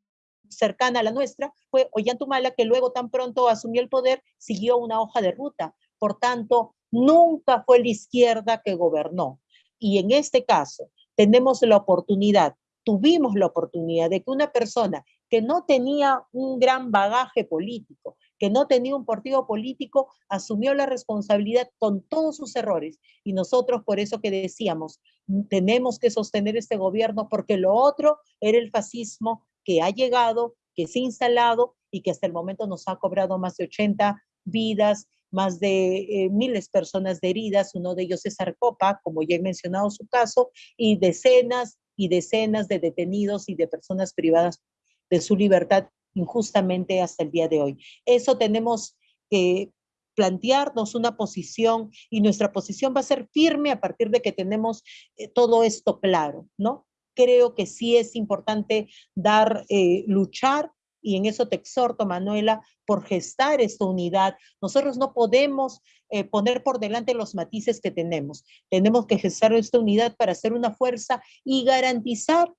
Speaker 2: cercana a la nuestra fue Ollantumala, que luego tan pronto asumió el poder, siguió una hoja de ruta por tanto, nunca fue la izquierda que gobernó. Y en este caso, tenemos la oportunidad, tuvimos la oportunidad de que una persona que no tenía un gran bagaje político, que no tenía un partido político, asumió la responsabilidad con todos sus errores. Y nosotros por eso que decíamos, tenemos que sostener este gobierno porque lo otro era el fascismo que ha llegado, que se ha instalado y que hasta el momento nos ha cobrado más de 80 vidas, más de eh, miles de personas de heridas, uno de ellos es Arcopa, como ya he mencionado su caso, y decenas y decenas de detenidos y de personas privadas de su libertad injustamente hasta el día de hoy. Eso tenemos que plantearnos una posición y nuestra posición va a ser firme a partir de que tenemos eh, todo esto claro, ¿no? Creo que sí es importante dar, eh, luchar y en eso te exhorto, Manuela, por gestar esta unidad. Nosotros no podemos eh, poner por delante los matices que tenemos. Tenemos que gestar esta unidad para ser una fuerza y garantizar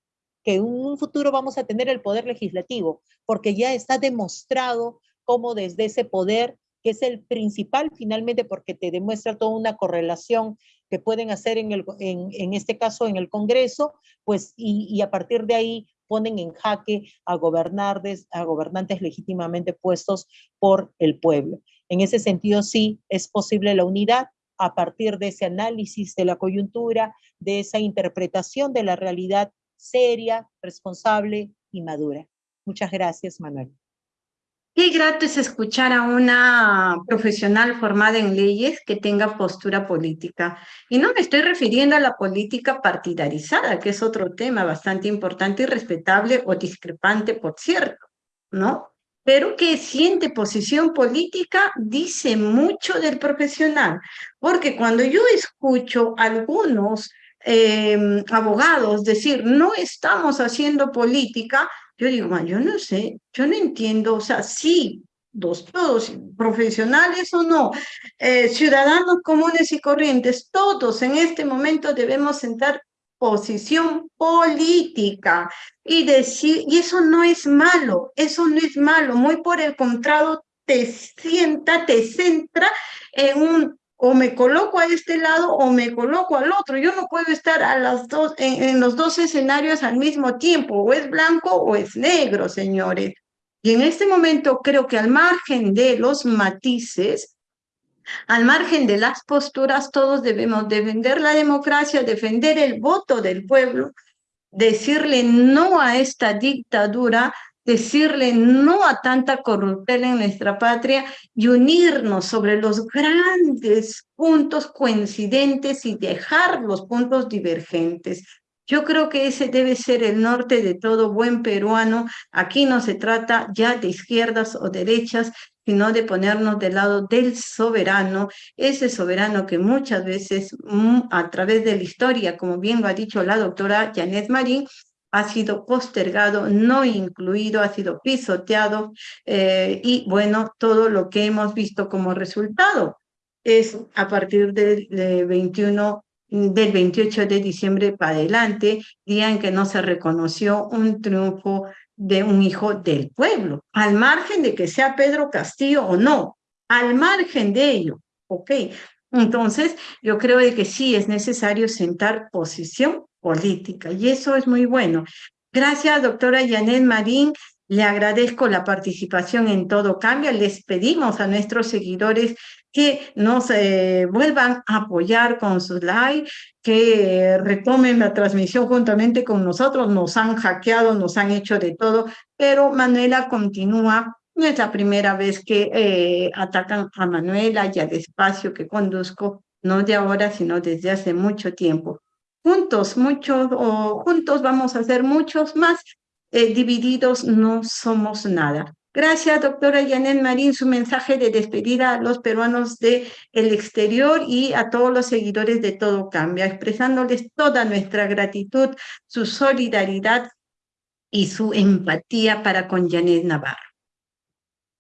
Speaker 2: que en un futuro vamos a tener el poder legislativo, porque ya está demostrado cómo desde ese poder, que es el principal finalmente porque te demuestra toda una correlación que pueden hacer en, el, en, este caso en el Congreso, pues y a partir de ahí ponen en jaque a, gobernantes, a legítimamente puestos por el pueblo. En ese sentido, sí, es posible la unidad a partir de ese análisis de la coyuntura, de esa interpretación de la realidad seria, responsable y madura. Muchas gracias, Manuel.
Speaker 1: Qué grato es escuchar a una profesional formada en leyes que tenga postura política. Y no me estoy refiriendo a la política partidarizada, que es otro tema bastante importante y respetable o discrepante, por cierto, ¿no? Pero que siente posición política dice mucho del profesional, porque cuando yo escucho algunos eh, abogados decir, no estamos haciendo política, yo digo, yo no sé, yo no entiendo, o sea, sí, dos, todos, profesionales o no, eh, ciudadanos comunes y corrientes, todos en este momento debemos sentar posición política y decir, y eso no es malo, eso no es malo, muy por el contrario, te sienta, te centra en un o me coloco a este lado o me coloco al otro. Yo no puedo estar a las dos, en, los dos escenarios al mismo tiempo, o es blanco o es negro, señores. Y en este momento creo que al margen de los matices, al margen de las posturas, todos debemos defender la democracia, defender el voto del pueblo, decirle no a esta dictadura, decirle no a tanta corrupción en nuestra patria y unirnos sobre los grandes puntos coincidentes y dejar los puntos divergentes. Yo creo que ese debe ser el norte de todo buen peruano. Aquí no se trata ya de izquierdas o derechas, sino de ponernos del lado del soberano, ese soberano que muchas veces mm, a través de la historia, como bien lo ha dicho la doctora Janet Marín, ha sido postergado, no incluido, ha sido pisoteado eh, y bueno, todo lo que hemos visto como resultado es a partir del 21 del 28 de diciembre para adelante, día en que no se reconoció un triunfo de un hijo del pueblo, al margen de que sea Pedro Castillo o no, al margen de ello, ¿ok? Entonces, yo creo de que sí es necesario sentar posición política y eso es muy bueno. Gracias, doctora Janet Marín. Le agradezco la participación en Todo Cambia. Les pedimos a nuestros seguidores que nos eh, vuelvan a apoyar con sus likes, que retomen la transmisión juntamente con nosotros. Nos han hackeado, nos han hecho de todo, pero Manuela continúa. No es la primera vez que eh, atacan a Manuela y al espacio que conduzco, no de ahora, sino desde hace mucho tiempo juntos, muchos, o juntos vamos a ser muchos más, eh, divididos no somos nada. Gracias, doctora Janet Marín, su mensaje de despedida a los peruanos del el exterior y a todos los seguidores de Todo Cambia, expresándoles toda nuestra gratitud, su solidaridad y su empatía para con Janet Navarro.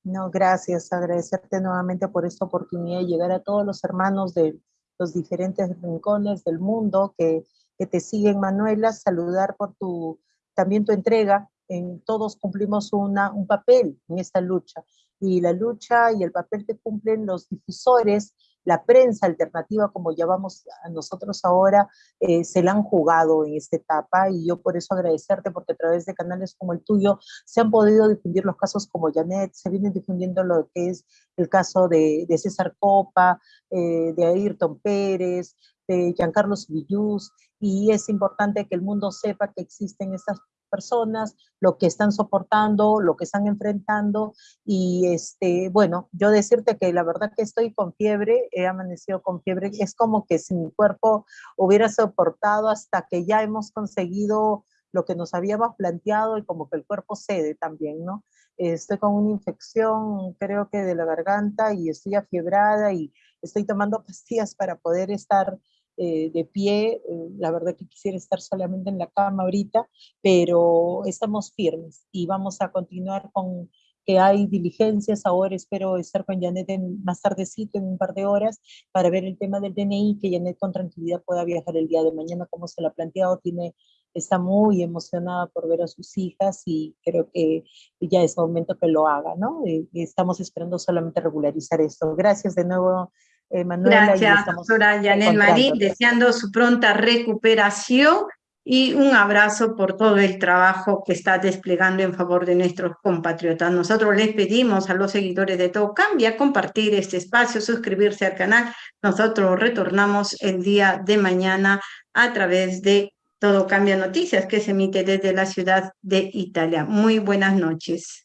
Speaker 2: No, gracias. Agradecerte nuevamente por esta oportunidad de llegar a todos los hermanos de los diferentes rincones del mundo que, que te siguen, Manuela, saludar por tu, también tu entrega. En, todos cumplimos una, un papel en esta lucha y la lucha y el papel que cumplen los difusores la prensa alternativa, como llamamos a nosotros ahora, eh, se la han jugado en esta etapa y yo por eso agradecerte porque a través de canales como el tuyo se han podido difundir los casos como Janet, se viene difundiendo lo que es el caso de, César Copa, eh, de Ayrton Pérez, de Giancarlo Villus, y es importante que el mundo sepa que existen estas personas, lo que están soportando, lo que están enfrentando, y este, bueno, yo decirte que la verdad que estoy con fiebre, he amanecido con fiebre, es como que si mi cuerpo hubiera soportado hasta que ya hemos conseguido lo que nos habíamos planteado y como que el cuerpo cede también, ¿no? Estoy con una infección, creo que de la garganta y estoy afiebrada y estoy tomando [laughs] pastillas para poder estar eh, de pie, eh, la verdad que quisiera estar solamente en la cama ahorita, pero estamos firmes y vamos a continuar con que hay diligencias, ahora espero estar con Janet en, más tardecito, en un par de horas, para ver el tema del DNI, que Janet con tranquilidad pueda viajar el día de mañana como se lo ha planteado, tiene, está muy emocionada por ver a sus hijas y creo que ya es momento que lo haga, ¿no? Eh, estamos esperando solamente regularizar esto. Gracias de nuevo,
Speaker 1: eh, Gracias, doctora Yanel Marín, deseando su pronta recuperación y un abrazo por todo el trabajo que está desplegando en favor de nuestros compatriotas. Nosotros les pedimos a los seguidores de Todo Cambia compartir este espacio, suscribirse al canal. Nosotros retornamos el día de mañana a través de Todo Cambia Noticias, que se emite desde la ciudad de Italia. Muy buenas noches.